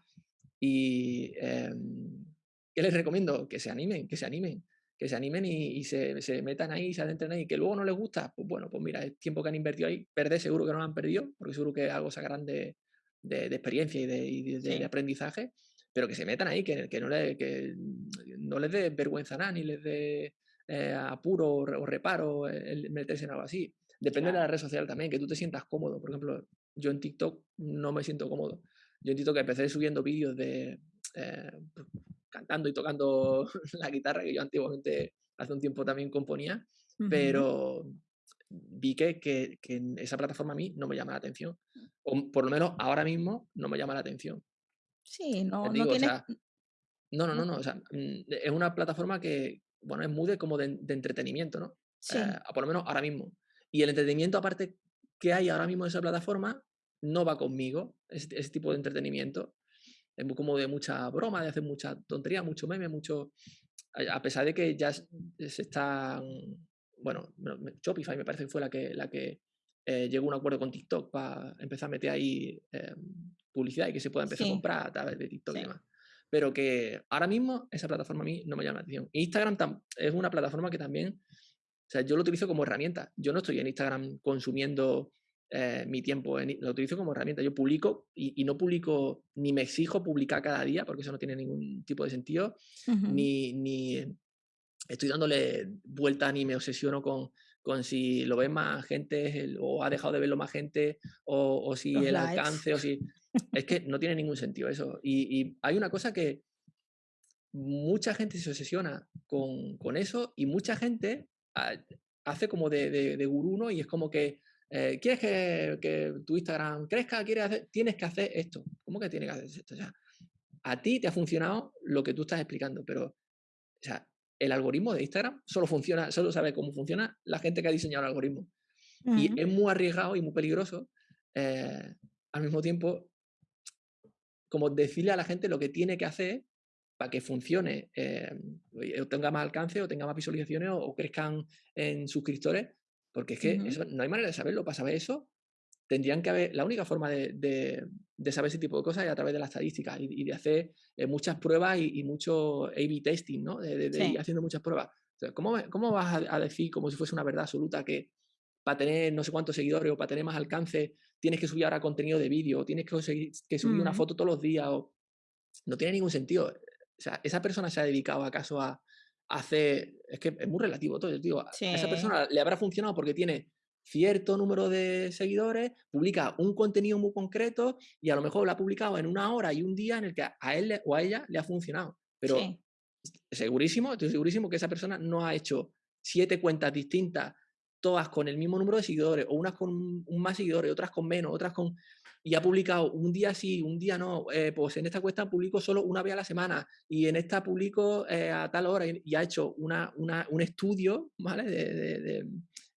Y, em, ¿qué les recomiendo? Que se animen, que se animen, que se animen y, se, se, metan ahí, se adentren ahí, que luego no les gusta, pues bueno, pues mira, el tiempo que han invertido ahí, perder seguro que no lo han perdido, porque seguro que algo sacarán de, de, experiencia y, de, aprendizaje, pero que se metan ahí, que, que no, le, que no les dé vergüenza nada, ni les dé eh, apuro o, reparo el meterse en algo así. Depende de la red social también, que tú te sientas cómodo. Por ejemplo, yo en TikTok no me siento cómodo. Yo en TikTok empecé subiendo vídeos de eh, cantando y tocando la guitarra que yo antiguamente hace un tiempo también componía, pero vi que, que, esa plataforma a mí no me llama la atención. O por lo menos ahora mismo no me llama la atención. Sí, no, no tiene... no, no, no, no. O sea, mm, es una plataforma que, bueno, es muy de, como de, entretenimiento, ¿no? Sí. Eh, por lo menos ahora mismo. Y el entretenimiento, aparte que hay ahora mismo en esa plataforma, no va conmigo, ese, ese tipo de entretenimiento. Es como de mucha broma, de hacer mucha tontería, mucho meme, mucho... A pesar de que ya se están bueno, Shopify me parece que fue la que, la que eh, llegó a un acuerdo con TikTok para empezar a meter ahí em, publicidad y que se pueda empezar a comprar a través de TikTok y demás. Pero que ahora mismo esa plataforma a mí no me llama la atención. Instagram es una plataforma que también, o sea, yo lo utilizo como herramienta. Yo no estoy en Instagram consumiendo eh, mi tiempo, lo utilizo como herramienta. Yo publico y, no publico, ni me exijo publicar cada día, porque eso no tiene ningún tipo de sentido, ni, ni estoy dándole vuelta ni me obsesiono con, con si lo ve más gente o ha dejado de verlo más gente o, si el alcance o si... Es que no tiene ningún sentido eso. Y, hay una cosa que mucha gente se obsesiona con, con eso y mucha gente hace como de, de, gurú, ¿no? Y es como que eh, ¿quieres que, que, tu Instagram crezca? ¿Quieres hacer? Tienes que hacer esto. ¿Cómo que tienes que hacer esto? O sea, a ti te ha funcionado lo que tú estás explicando, pero o sea, el algoritmo de Instagram solo funciona, solo sabe cómo funciona la gente que ha diseñado el algoritmo. Y es muy arriesgado y muy peligroso eh, al mismo tiempo como decirle a la gente lo que tiene que hacer para que funcione, eh, o tenga más alcance, o tenga más visualizaciones, o, crezcan en suscriptores, porque es que no hay manera de saberlo. Para saber eso, tendrían que haber, la única forma de, saber ese tipo de cosas es a través de las estadísticas y, de hacer eh, muchas pruebas y, mucho A-B testing, ¿no? De, ir haciendo muchas pruebas. ¿cómo, ¿cómo, vas a, decir como si fuese una verdad absoluta que para tener no sé cuántos seguidores o para tener más alcance tienes que subir ahora contenido de vídeo, o tienes que, que subir una foto todos los días? O... No tiene ningún sentido. O sea, esa persona se ha dedicado acaso a, hacer, es que es muy relativo todo, digo, a esa persona le habrá funcionado porque tiene cierto número de seguidores, publica un contenido muy concreto y a lo mejor lo ha publicado en una hora y un día en el que a él o a ella le ha funcionado. Pero segurísimo, estoy segurísimo que esa persona no ha hecho siete cuentas distintas, todas con el mismo número de seguidores, o unas con un más seguidores, otras con menos, otras con... Y ha publicado un día sí, un día no. Eh, pues en esta cuesta publico solo una vez a la semana y en esta publico eh, a tal hora y, ha hecho una, un estudio, ¿vale? de,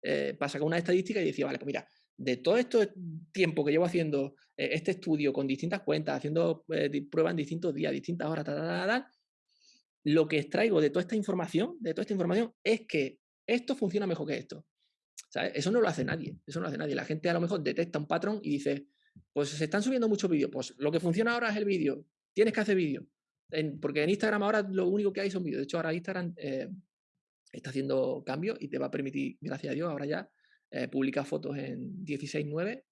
eh, para sacar una estadística y decía, vale, pues mira, de todo este tiempo que llevo haciendo este estudio con distintas cuentas, haciendo pruebas en distintos días, distintas horas, lo que extraigo de toda esta información, de toda esta información, es que esto funciona mejor que esto. Eso no lo hace nadie, eso no lo hace nadie. La gente a lo mejor detecta un patrón y dice, pues se están subiendo muchos vídeos, pues lo que funciona ahora es el vídeo, tienes que hacer vídeo. porque en Instagram ahora lo único que hay son vídeos. De hecho, ahora Instagram está haciendo cambios y te va a permitir, gracias a Dios, ahora ya eh, publicar fotos en 16.9.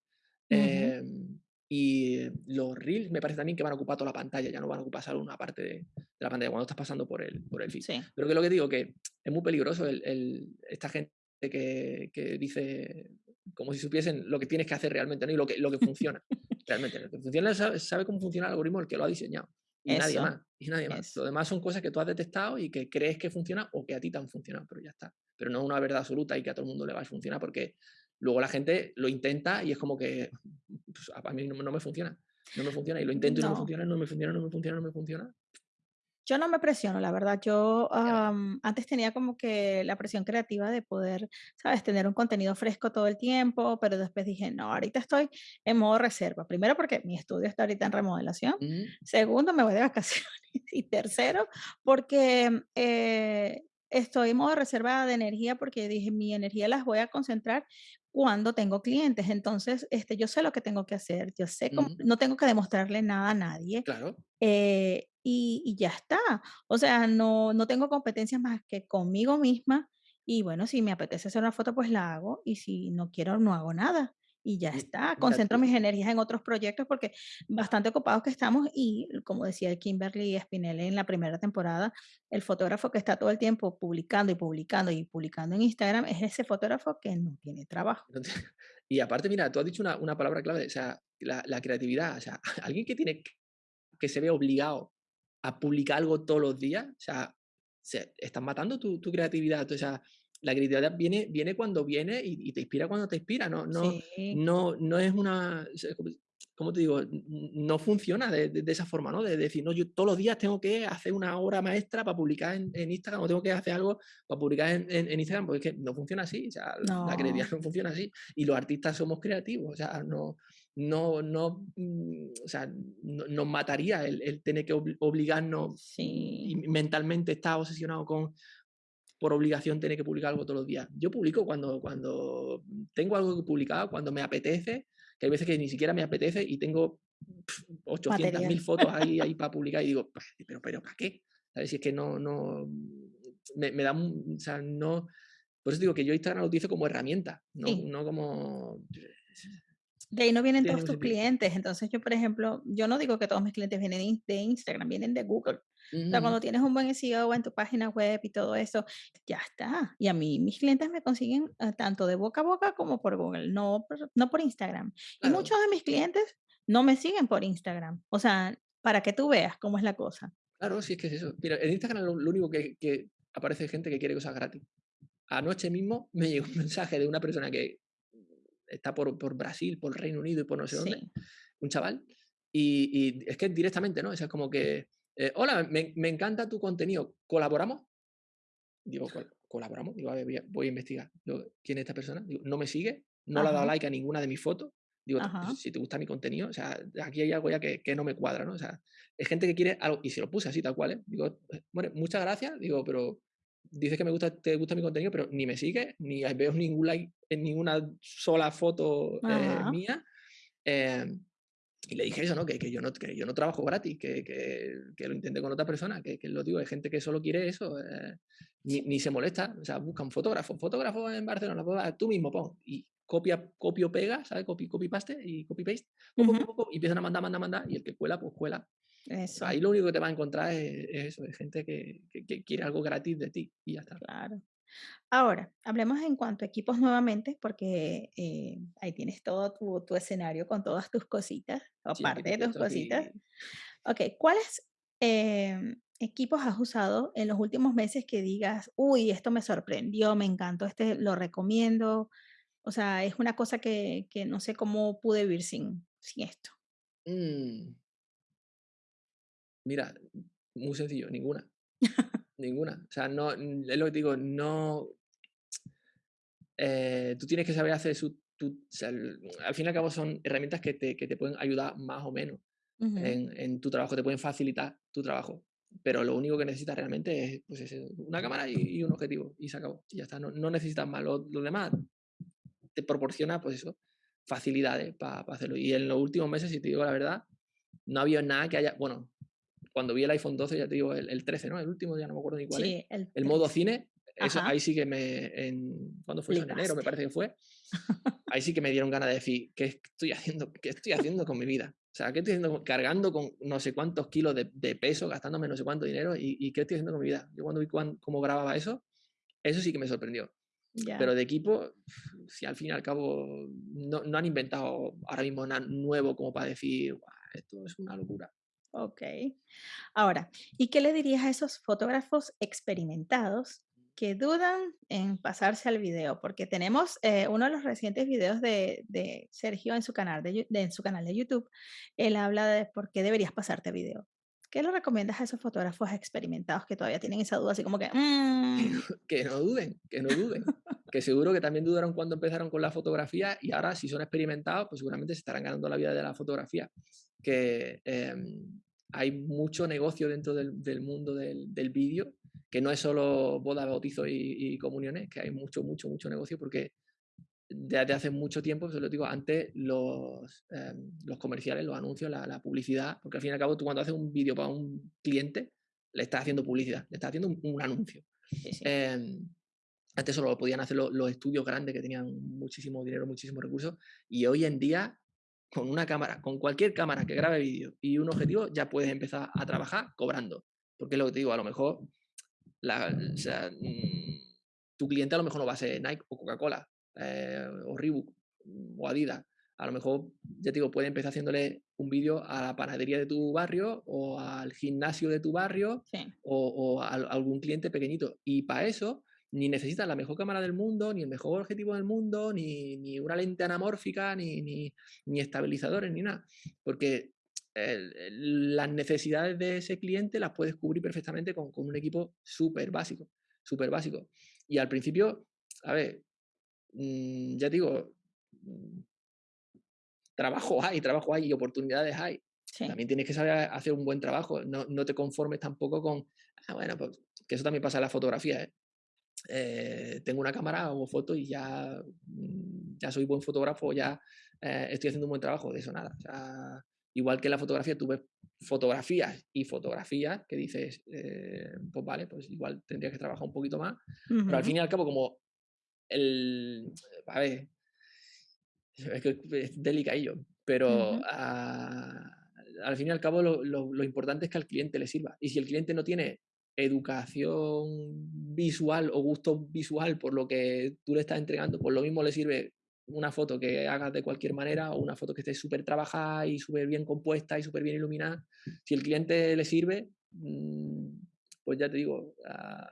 Em, y los reels me parece también que van a ocupar toda la pantalla, ya no van a ocupar solo una parte de, la pantalla cuando estás pasando por el, por el feed. Pero que lo que digo, que es muy peligroso el, esta gente que, que, dice como si supiesen lo que tienes que hacer realmente ¿no? y lo que, lo que funciona. realmente, lo que funciona sabe, sabe, cómo funciona el algoritmo el que lo ha diseñado. Y nadie más. Y nadie más. Lo demás son cosas que tú has detectado y que crees que funcionan o que a ti te han funcionado, pero ya está. Pero no es una verdad absoluta y que a todo el mundo le va a funcionar porque luego la gente lo intenta y es como que pues, a mí no, me funciona. No me funciona y lo intento y no me funciona, no me funciona, no me funciona, no me funciona. Yo no me presiono, la verdad. Yo antes tenía como que la presión creativa de poder, ¿sabes?, tener un contenido fresco todo el tiempo, pero después dije, no, ahorita estoy en modo reserva. Primero porque mi estudio está ahorita en remodelación. Segundo, me voy de vacaciones. Y tercero, porque eh, estoy en modo reserva de energía porque dije, mi energía las voy a concentrar cuando tengo clientes. Entonces, este, yo sé lo que tengo que hacer, yo sé cómo, no tengo que demostrarle nada a nadie. Claro. Eh, y, ya está. O sea, no, no tengo competencias más que conmigo misma. Y bueno, si me apetece hacer una foto, pues la hago. Y si no quiero, no hago nada. Y ya está. Concentro mis energías en otros proyectos porque bastante ocupados que estamos. Y como decía Kimberly Spinelli en la primera temporada, el fotógrafo que está todo el tiempo publicando y publicando y publicando en Instagram es ese fotógrafo que no tiene trabajo. Y aparte, mira, tú has dicho una, una palabra clave, o sea, la, la creatividad. O sea, alguien que tiene que se ve obligado a publicar algo todos los días, o sea, se, estás matando tu, tu, creatividad. O sea, la creatividad viene, viene cuando viene y, te inspira cuando te inspira. No, no, no, no es una. ¿Cómo te digo? No funciona de, de, esa forma, ¿no? De decir, no, yo todos los días tengo que hacer una obra maestra para publicar en, en Instagram o tengo que hacer algo para publicar en, en, Instagram, porque es que no funciona así. O sea, la creatividad no funciona así. Y los artistas somos creativos. O sea, no, no, no, mm, o sea, nos mataría el, tener que obligarnos y mentalmente estar obsesionado con, por obligación tener que publicar algo todos los días. Yo publico cuando, cuando tengo algo que publicar, cuando me apetece, que hay veces que ni siquiera me apetece y tengo 800.000 fotos ahí, ahí para publicar y digo, pero, pero ¿para qué? ¿Sabes? Si es que no, no, me, me da, o sea, no, por eso digo que yo Instagram lo utilizo como herramienta, no, no como de ahí no vienen todos tus clientes. Entonces yo, por ejemplo, yo no digo que todos mis clientes vienen de Instagram, vienen de Google. O sea, cuando tienes un buen SEO en tu página web y todo eso, ya está. Y a mí mis clientes me consiguen eh, tanto de boca a boca como por Google, no por, no por Instagram. Y muchos de mis clientes no me siguen por Instagram. O sea, para que tú veas cómo es la cosa. Claro, sí es que es eso. Mira, en Instagram lo, único que, que aparece gente que quiere cosas gratis. Anoche mismo me llegó un mensaje de una persona que está por, por Brasil, por Reino Unido y por no sé dónde, Sí. un chaval, y, y es que directamente, ¿no? O sea, es como que, eh, hola, me, me encanta tu contenido, ¿colaboramos? Digo, "Col- ¿colaboramos? Digo, a ver, voy a, voy a investigar. Digo, ¿quién es esta persona? Digo, no me sigue, no le ha dado like a ninguna de mis fotos. Digo, "T- ajá. pues, si te gusta mi contenido, o sea, aquí hay algo ya que, que no me cuadra, ¿no? O sea, es gente que quiere algo, y se lo puse así, tal cual, ¿eh? Digo, "Eh, bueno, muchas gracias, digo, pero dices que me gusta, te gusta mi contenido, pero ni me sigue, ni veo ningún like en ninguna sola foto eh, mía. em, y le dije eso, ¿no? Que, que yo no, que yo no trabajo gratis, que, que, que lo intenté con otra persona, que, que lo digo, hay gente que solo quiere eso, eh, ni, ni se molesta, o sea, buscan fotógrafos, fotógrafos en Barcelona, pues, tú mismo pon, y copia, copio, pega, ¿sabes? Copy, copy paste y copy paste, pum, pum, pum, y empiezan a mandar, mandar, mandar, y el que cuela, pues cuela. Eso, Ahí lo único que te vas a encontrar es, es eso, es gente que, que- que quiere algo gratis de ti, y ya está. claro. Ahora, hablemos en cuanto a equipos nuevamente, porque eh, ahí tienes todo tu, tu escenario con todas tus cositas, o Sí, aquí parte te de tus cositas. aquí Ok, ¿cuáles em, equipos has usado en los últimos meses que digas, uy, esto me sorprendió, me encantó, este lo recomiendo? O sea, es una cosa que, que no sé cómo pude vivir sin, sin esto. mm, mira, muy sencillo, ninguna, ninguna. O sea, no, es lo que te digo, no, eh, tú tienes que saber hacer su, tu, o sea, el- al fin y al cabo son herramientas que te, que te pueden ayudar más o menos en, en tu trabajo, te pueden facilitar tu trabajo. Pero lo único que necesitas realmente es, pues, es una cámara y, y un objetivo y se acabó. Y ya está, no, no necesitas más. Lo, lo demás te proporciona, pues eso, facilidades para hacerlo. Y en los últimos meses, si te digo la verdad, no había nada que haya, bueno, cuando vi el iPhone 12, ya te digo, el, el 13, ¿no? El último, ya no me acuerdo ni cuál es. Sí, el El modo 13. cine, eso, ahí sí que me, en, ¿cuándo fue? En enero me parece que fue. Ahí sí que me dieron ganas de decir, ¿qué estoy haciendo, qué estoy haciendo con mi vida? O sea, ¿qué estoy haciendo? Cargando con no sé cuántos kilos de, de peso, gastándome no sé cuánto dinero, y, y ¿qué estoy haciendo con mi vida? Yo cuando vi cuán- cómo grababa eso, eso sí que me sorprendió. Ya, Pero de equipo, si al fin y al cabo no, no han inventado ahora mismo nada nuevo como para decir, "Buah, esto es una locura. Ok. Ahora, ¿y qué le dirías a esos fotógrafos experimentados que dudan en pasarse al video? Porque tenemos eh, uno de los recientes videos de, de Sergio en su, canal de, en su canal de YouTube. Él habla de por qué deberías pasarte a video. ¿Qué le recomiendas a esos fotógrafos experimentados que todavía tienen esa duda así como que, "Mm, Que no duden, que no duden. Que seguro que también dudaron cuando empezaron con la fotografía y ahora si son experimentados, pues seguramente se estarán ganando la vida de la fotografía. Que em, hay mucho negocio dentro del, del mundo del, del vídeo, que no es solo boda, bautizo y, y comuniones, que hay mucho, mucho, mucho negocio porque desde hace mucho tiempo, se lo digo, antes los, em, los comerciales, los anuncios, la, la publicidad, porque al fin y al cabo tú cuando haces un vídeo para un cliente, le estás haciendo publicidad, le estás haciendo un, un anuncio. sí, sí, Em, antes solo lo podían hacer lo- los estudios grandes que tenían muchísimo dinero, muchísimos recursos, y hoy en día con una cámara, con cualquier cámara que grabe vídeo y un objetivo, ya puedes empezar a trabajar cobrando. Porque es lo que te digo, a lo mejor la- o sea, mm, tu cliente a lo mejor no va a ser Nike o Coca-Cola eh, o Reebok mm, o Adidas. A lo mejor, ya te digo, puede empezar haciéndole un vídeo a la panadería de tu barrio o al gimnasio de tu barrio sí, o, o a, a algún cliente pequeñito. Y para eso ni necesitas la mejor cámara del mundo, ni el mejor objetivo del mundo, ni, ni una lente anamórfica, ni, ni, ni estabilizadores, ni nada. Porque el- el- las necesidades de ese cliente las puedes cubrir perfectamente con, con un equipo súper básico, súper básico. Y al principio, a ver, mm, ya te digo, mm, trabajo hay, trabajo hay y oportunidades hay. sí, También tienes que saber hacer un buen trabajo, no, no te conformes tampoco con, ah, bueno, pues que eso también pasa en la fotografía, ¿eh? Eh, tengo una cámara, hago fotos y ya, mm, ya soy buen fotógrafo, ya eh, estoy haciendo un buen trabajo, de eso nada. O sea, igual que en la fotografía, tú ves fotografías y fotografías que dices, eh, pues vale, pues igual tendrías que trabajar un poquito más, pero al fin y al cabo, como el, a ver, es que es delicadillo, pero al fin y al cabo lo, lo- lo importante es que al cliente le sirva. Y si el cliente no tiene educación visual o gusto visual por lo que tú le estás entregando, pues lo mismo le sirve una foto que hagas de cualquier manera o una foto que esté súper trabajada y súper bien compuesta y súper bien iluminada. Si el cliente le sirve, mm, pues ya te digo, ah,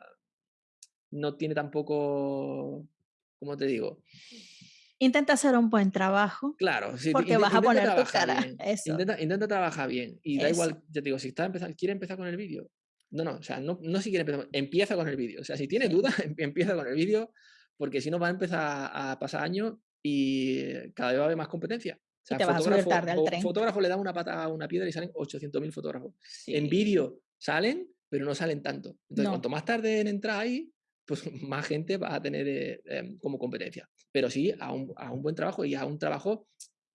no tiene tampoco, ¿cómo te digo? Intenta hacer un buen trabajo, Claro, sí, porque vas a poner tu cara. Eso, intenta intenta trabajar bien, y da eso. igual, ya te digo, si está empezando quiere empezar con el vídeo, no, no, o sea, no no si quiere empezar, empieza con el vídeo, o sea, si tienes dudas, em empieza con el vídeo, porque si no va a empezar a pasar años y cada vez va a haber más competencia. O Y sea, te vas a fotógrafo tarde al tren. fotógrafo le da una patada a una piedra y salen 800.000 fotógrafos. En vídeo salen, pero no salen tanto. Entonces, cuanto más tarde en entrar ahí, pues más gente va a tener, eh, em, como competencia. Pero sí, a un a un buen trabajo y a un trabajo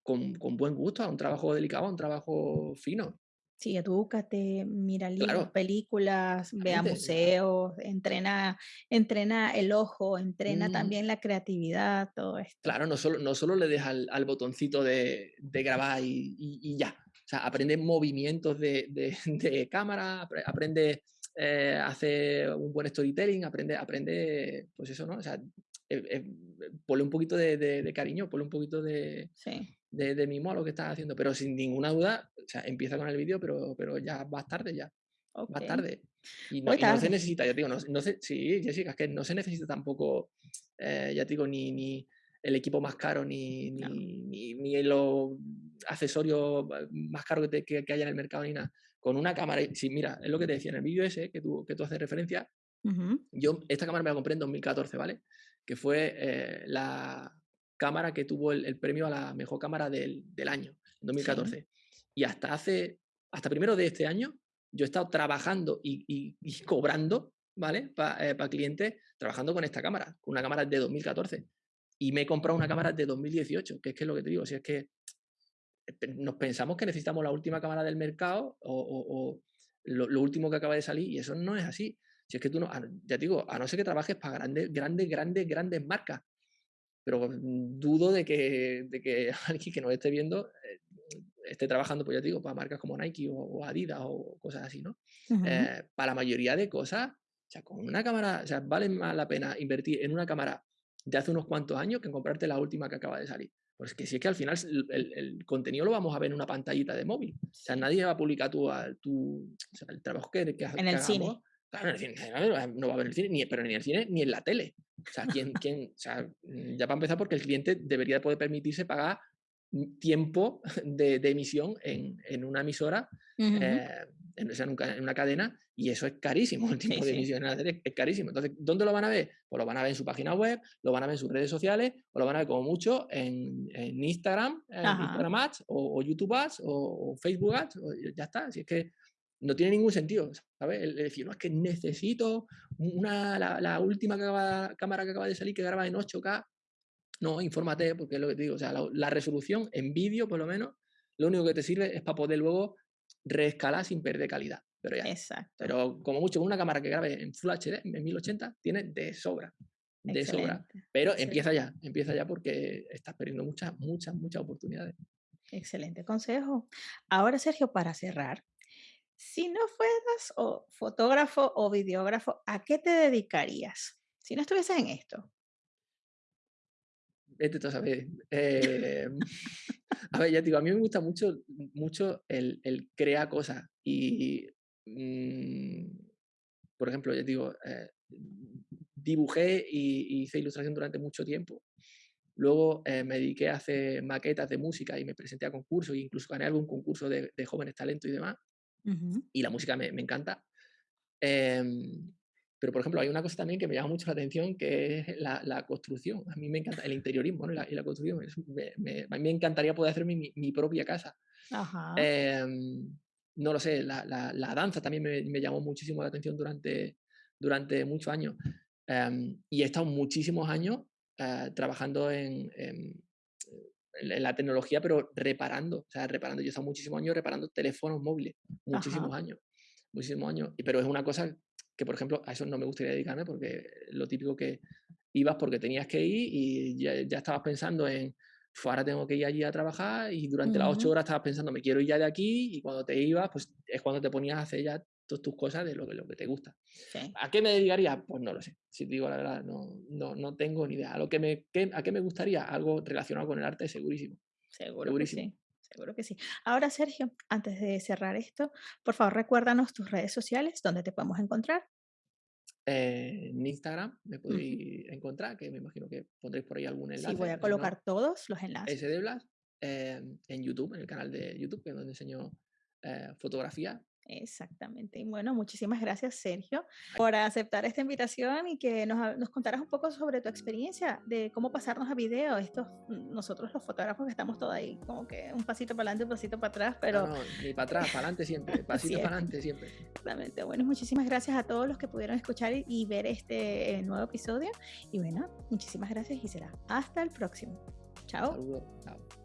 con con buen gusto, a un trabajo delicado, a un trabajo fino. Sí, edúcate, mira libros, Claro, películas, ve a exactamente, ya. museos, entrena entrena el ojo, entrena Ujú. también la creatividad, todo esto. Claro, no solo no solo le des al al botoncito de de grabar y y y ya. O sea, aprende movimientos de de de cámara, apre aprende, eh, hacer un buen storytelling, aprende aprende, pues eso, ¿no? O sea, eh eh, ponle un poquito de de de cariño, ponle un poquito de Sí, de de mimo a lo que estás haciendo, pero sin ninguna duda, o sea, empieza con el vídeo, pero pero ya vas tarde ya, vas okey. tarde. Y no se necesita, ya te digo, no no se sí, Jessica, es que no se necesita tampoco, eh, ya te digo, ni ni el equipo más caro, ni No. ni ni ni los accesorios ba más caros que te que que haya en el mercado, ni nada. Con una cámara sí, mira, es lo que te decía, en el vídeo ese que tú que tú haces referencia, yo esta cámara me la compré en 2014, ¿vale? Que fue, eh, la cámara que tuvo el el premio a la mejor cámara del del año, en Sí, 2014. Y hasta hace hasta primero de este año, yo he estado trabajando y y y cobrando, ¿vale? para clientes, trabajando con esta cámara, con una cámara de 2014. Y me he comprado una cámara de 2018, que es que es lo que te digo, si es que eh, nos pensamos que necesitamos la última cámara del mercado o, o- o lo, lo último que acaba de salir y eso no es así. Si es que tú no- ya te digo, a no ser que trabajes para grandes, grandes, grandes, grandes marcas, pero mm, dudo de que, de que alguien que nos esté viendo eh, esté trabajando, pues ya te digo, para marcas como Nike o, o Adidas o cosas así, ¿no? ujú. Eh, para la mayoría de cosas, o sea, con una cámara, o sea, vale más la pena invertir en una cámara de hace unos cuantos años que en comprarte la última que acaba de salir. Pues que si es que al final el, el- contenido lo vamos a ver en una pantallita de móvil. O sea, nadie va a publicar tu, tu- o sea, el trabajo que, que, En el cine. Claro, en el cine, no va a en el cine, ni, pero ni en el cine ni en la tele. O sea, ¿quién, quién, o sea, mm, ya para empezar, porque el cliente debería poder permitirse pagar tiempo de, de emisión en, en una emisora, eh, en, o sea, en en una cadena, y eso es carísimo, el Sí, tiempo de sí. emisión en la tele es carísimo. Entonces, ¿dónde lo van a ver? Pues lo van a ver en su página web, lo van a ver en sus redes sociales, o lo van a ver como mucho en, Instagram, en. Instagram Ads, o, o YouTube Ads, o, o Facebook Ads, o ya está. Si es que no tiene ningún sentido, ¿sabes? El, decir, no, es que necesito una, la, la última que acaba- cámara que acaba de salir que graba en 8K. No, infórmate, porque es lo que te digo. O sea, la, la resolución en vídeo, por lo menos, lo único que te sirve es para poder luego reescalar sin perder calidad. Pero ya. Exacto. Pero como mucho, con una cámara que grabe en Full HD, en 1080, tiene de sobra. De sobra. Pero Excelente. empieza ya, empieza ya porque estás perdiendo muchas, muchas, muchas oportunidades. Excelente consejo. Ahora, Sergio, para cerrar, si no fueras o fotógrafo o videógrafo, ¿a qué te dedicarías? Si no estuvieses en esto. Vete tú a saber. Eh, a ver, ya te digo, a mí me gusta mucho, mucho el, el crear cosas. Y, mm, por ejemplo, ya te digo, eh, dibujé y, y hice ilustración durante mucho tiempo. Luego eh, me dediqué a hacer maquetas de música y me presenté a concursos e incluso gané algún concurso de, de jóvenes talentos y demás. Ujú. Y la música me, me encanta. Em, pero, por ejemplo, hay una cosa también que me llama mucho la atención, que es la, la construcción. A mí me encanta el interiorismo ¿no? y, la, y la construcción. Es- me, me- a mí me encantaría poder hacerme mi, mi propia casa. Ajá. Em, no lo sé, la, la- danza también me, me llamó muchísimo la atención durante, durante muchos años. Em, y he estado muchísimos años eh, trabajando en- en la tecnología, pero reparando. O sea, reparando. Yo he estado muchísimos años reparando teléfonos móviles. Ajá. Muchísimos años. Muchísimos años. Pero es una cosa que, por ejemplo, a eso no me gustaría dedicarme porque lo típico que ibas porque tenías que ir y ya, ya estabas pensando en, "Fu, ahora tengo que ir allí a trabajar y durante las ocho horas estabas pensando, me quiero ir ya de aquí y cuando te ibas, pues es cuando te ponías a hacer ya todas tus cosas de lo que, lo que te gusta. Sí, ¿A qué me dedicaría? Pues no lo sé. Si te digo la verdad, no, no, no tengo ni idea. A, lo que me, qué- ¿A qué me gustaría? Algo relacionado con el arte, segurísimo. seguro que sí. Seguro que sí. Ahora, Sergio, antes de cerrar esto, por favor, recuérdanos tus redes sociales donde te podemos encontrar. en Instagram me podéis encontrar, que me imagino que pondréis por ahí algún enlace. Sí, voy a colocar todos los enlaces. SD Blas, en YouTube, en el canal de YouTube, que es donde enseño eh, fotografía Exactamente. Y bueno, muchísimas gracias, Sergio, por aceptar esta invitación y que nos, nos, contaras un poco sobre tu experiencia de cómo pasarnos a video. Estos, mm, nosotros los fotógrafos que estamos todos ahí, como que un pasito para adelante, un pasito para atrás, pero... No, no ni para atrás, para adelante siempre, pasito para adelante siempre. Exactamente. Bueno, muchísimas gracias a todos los que pudieron escuchar y, ver este eh, nuevo episodio. Y bueno, muchísimas gracias y será hasta el próximo. Chao. Saludos. Chao.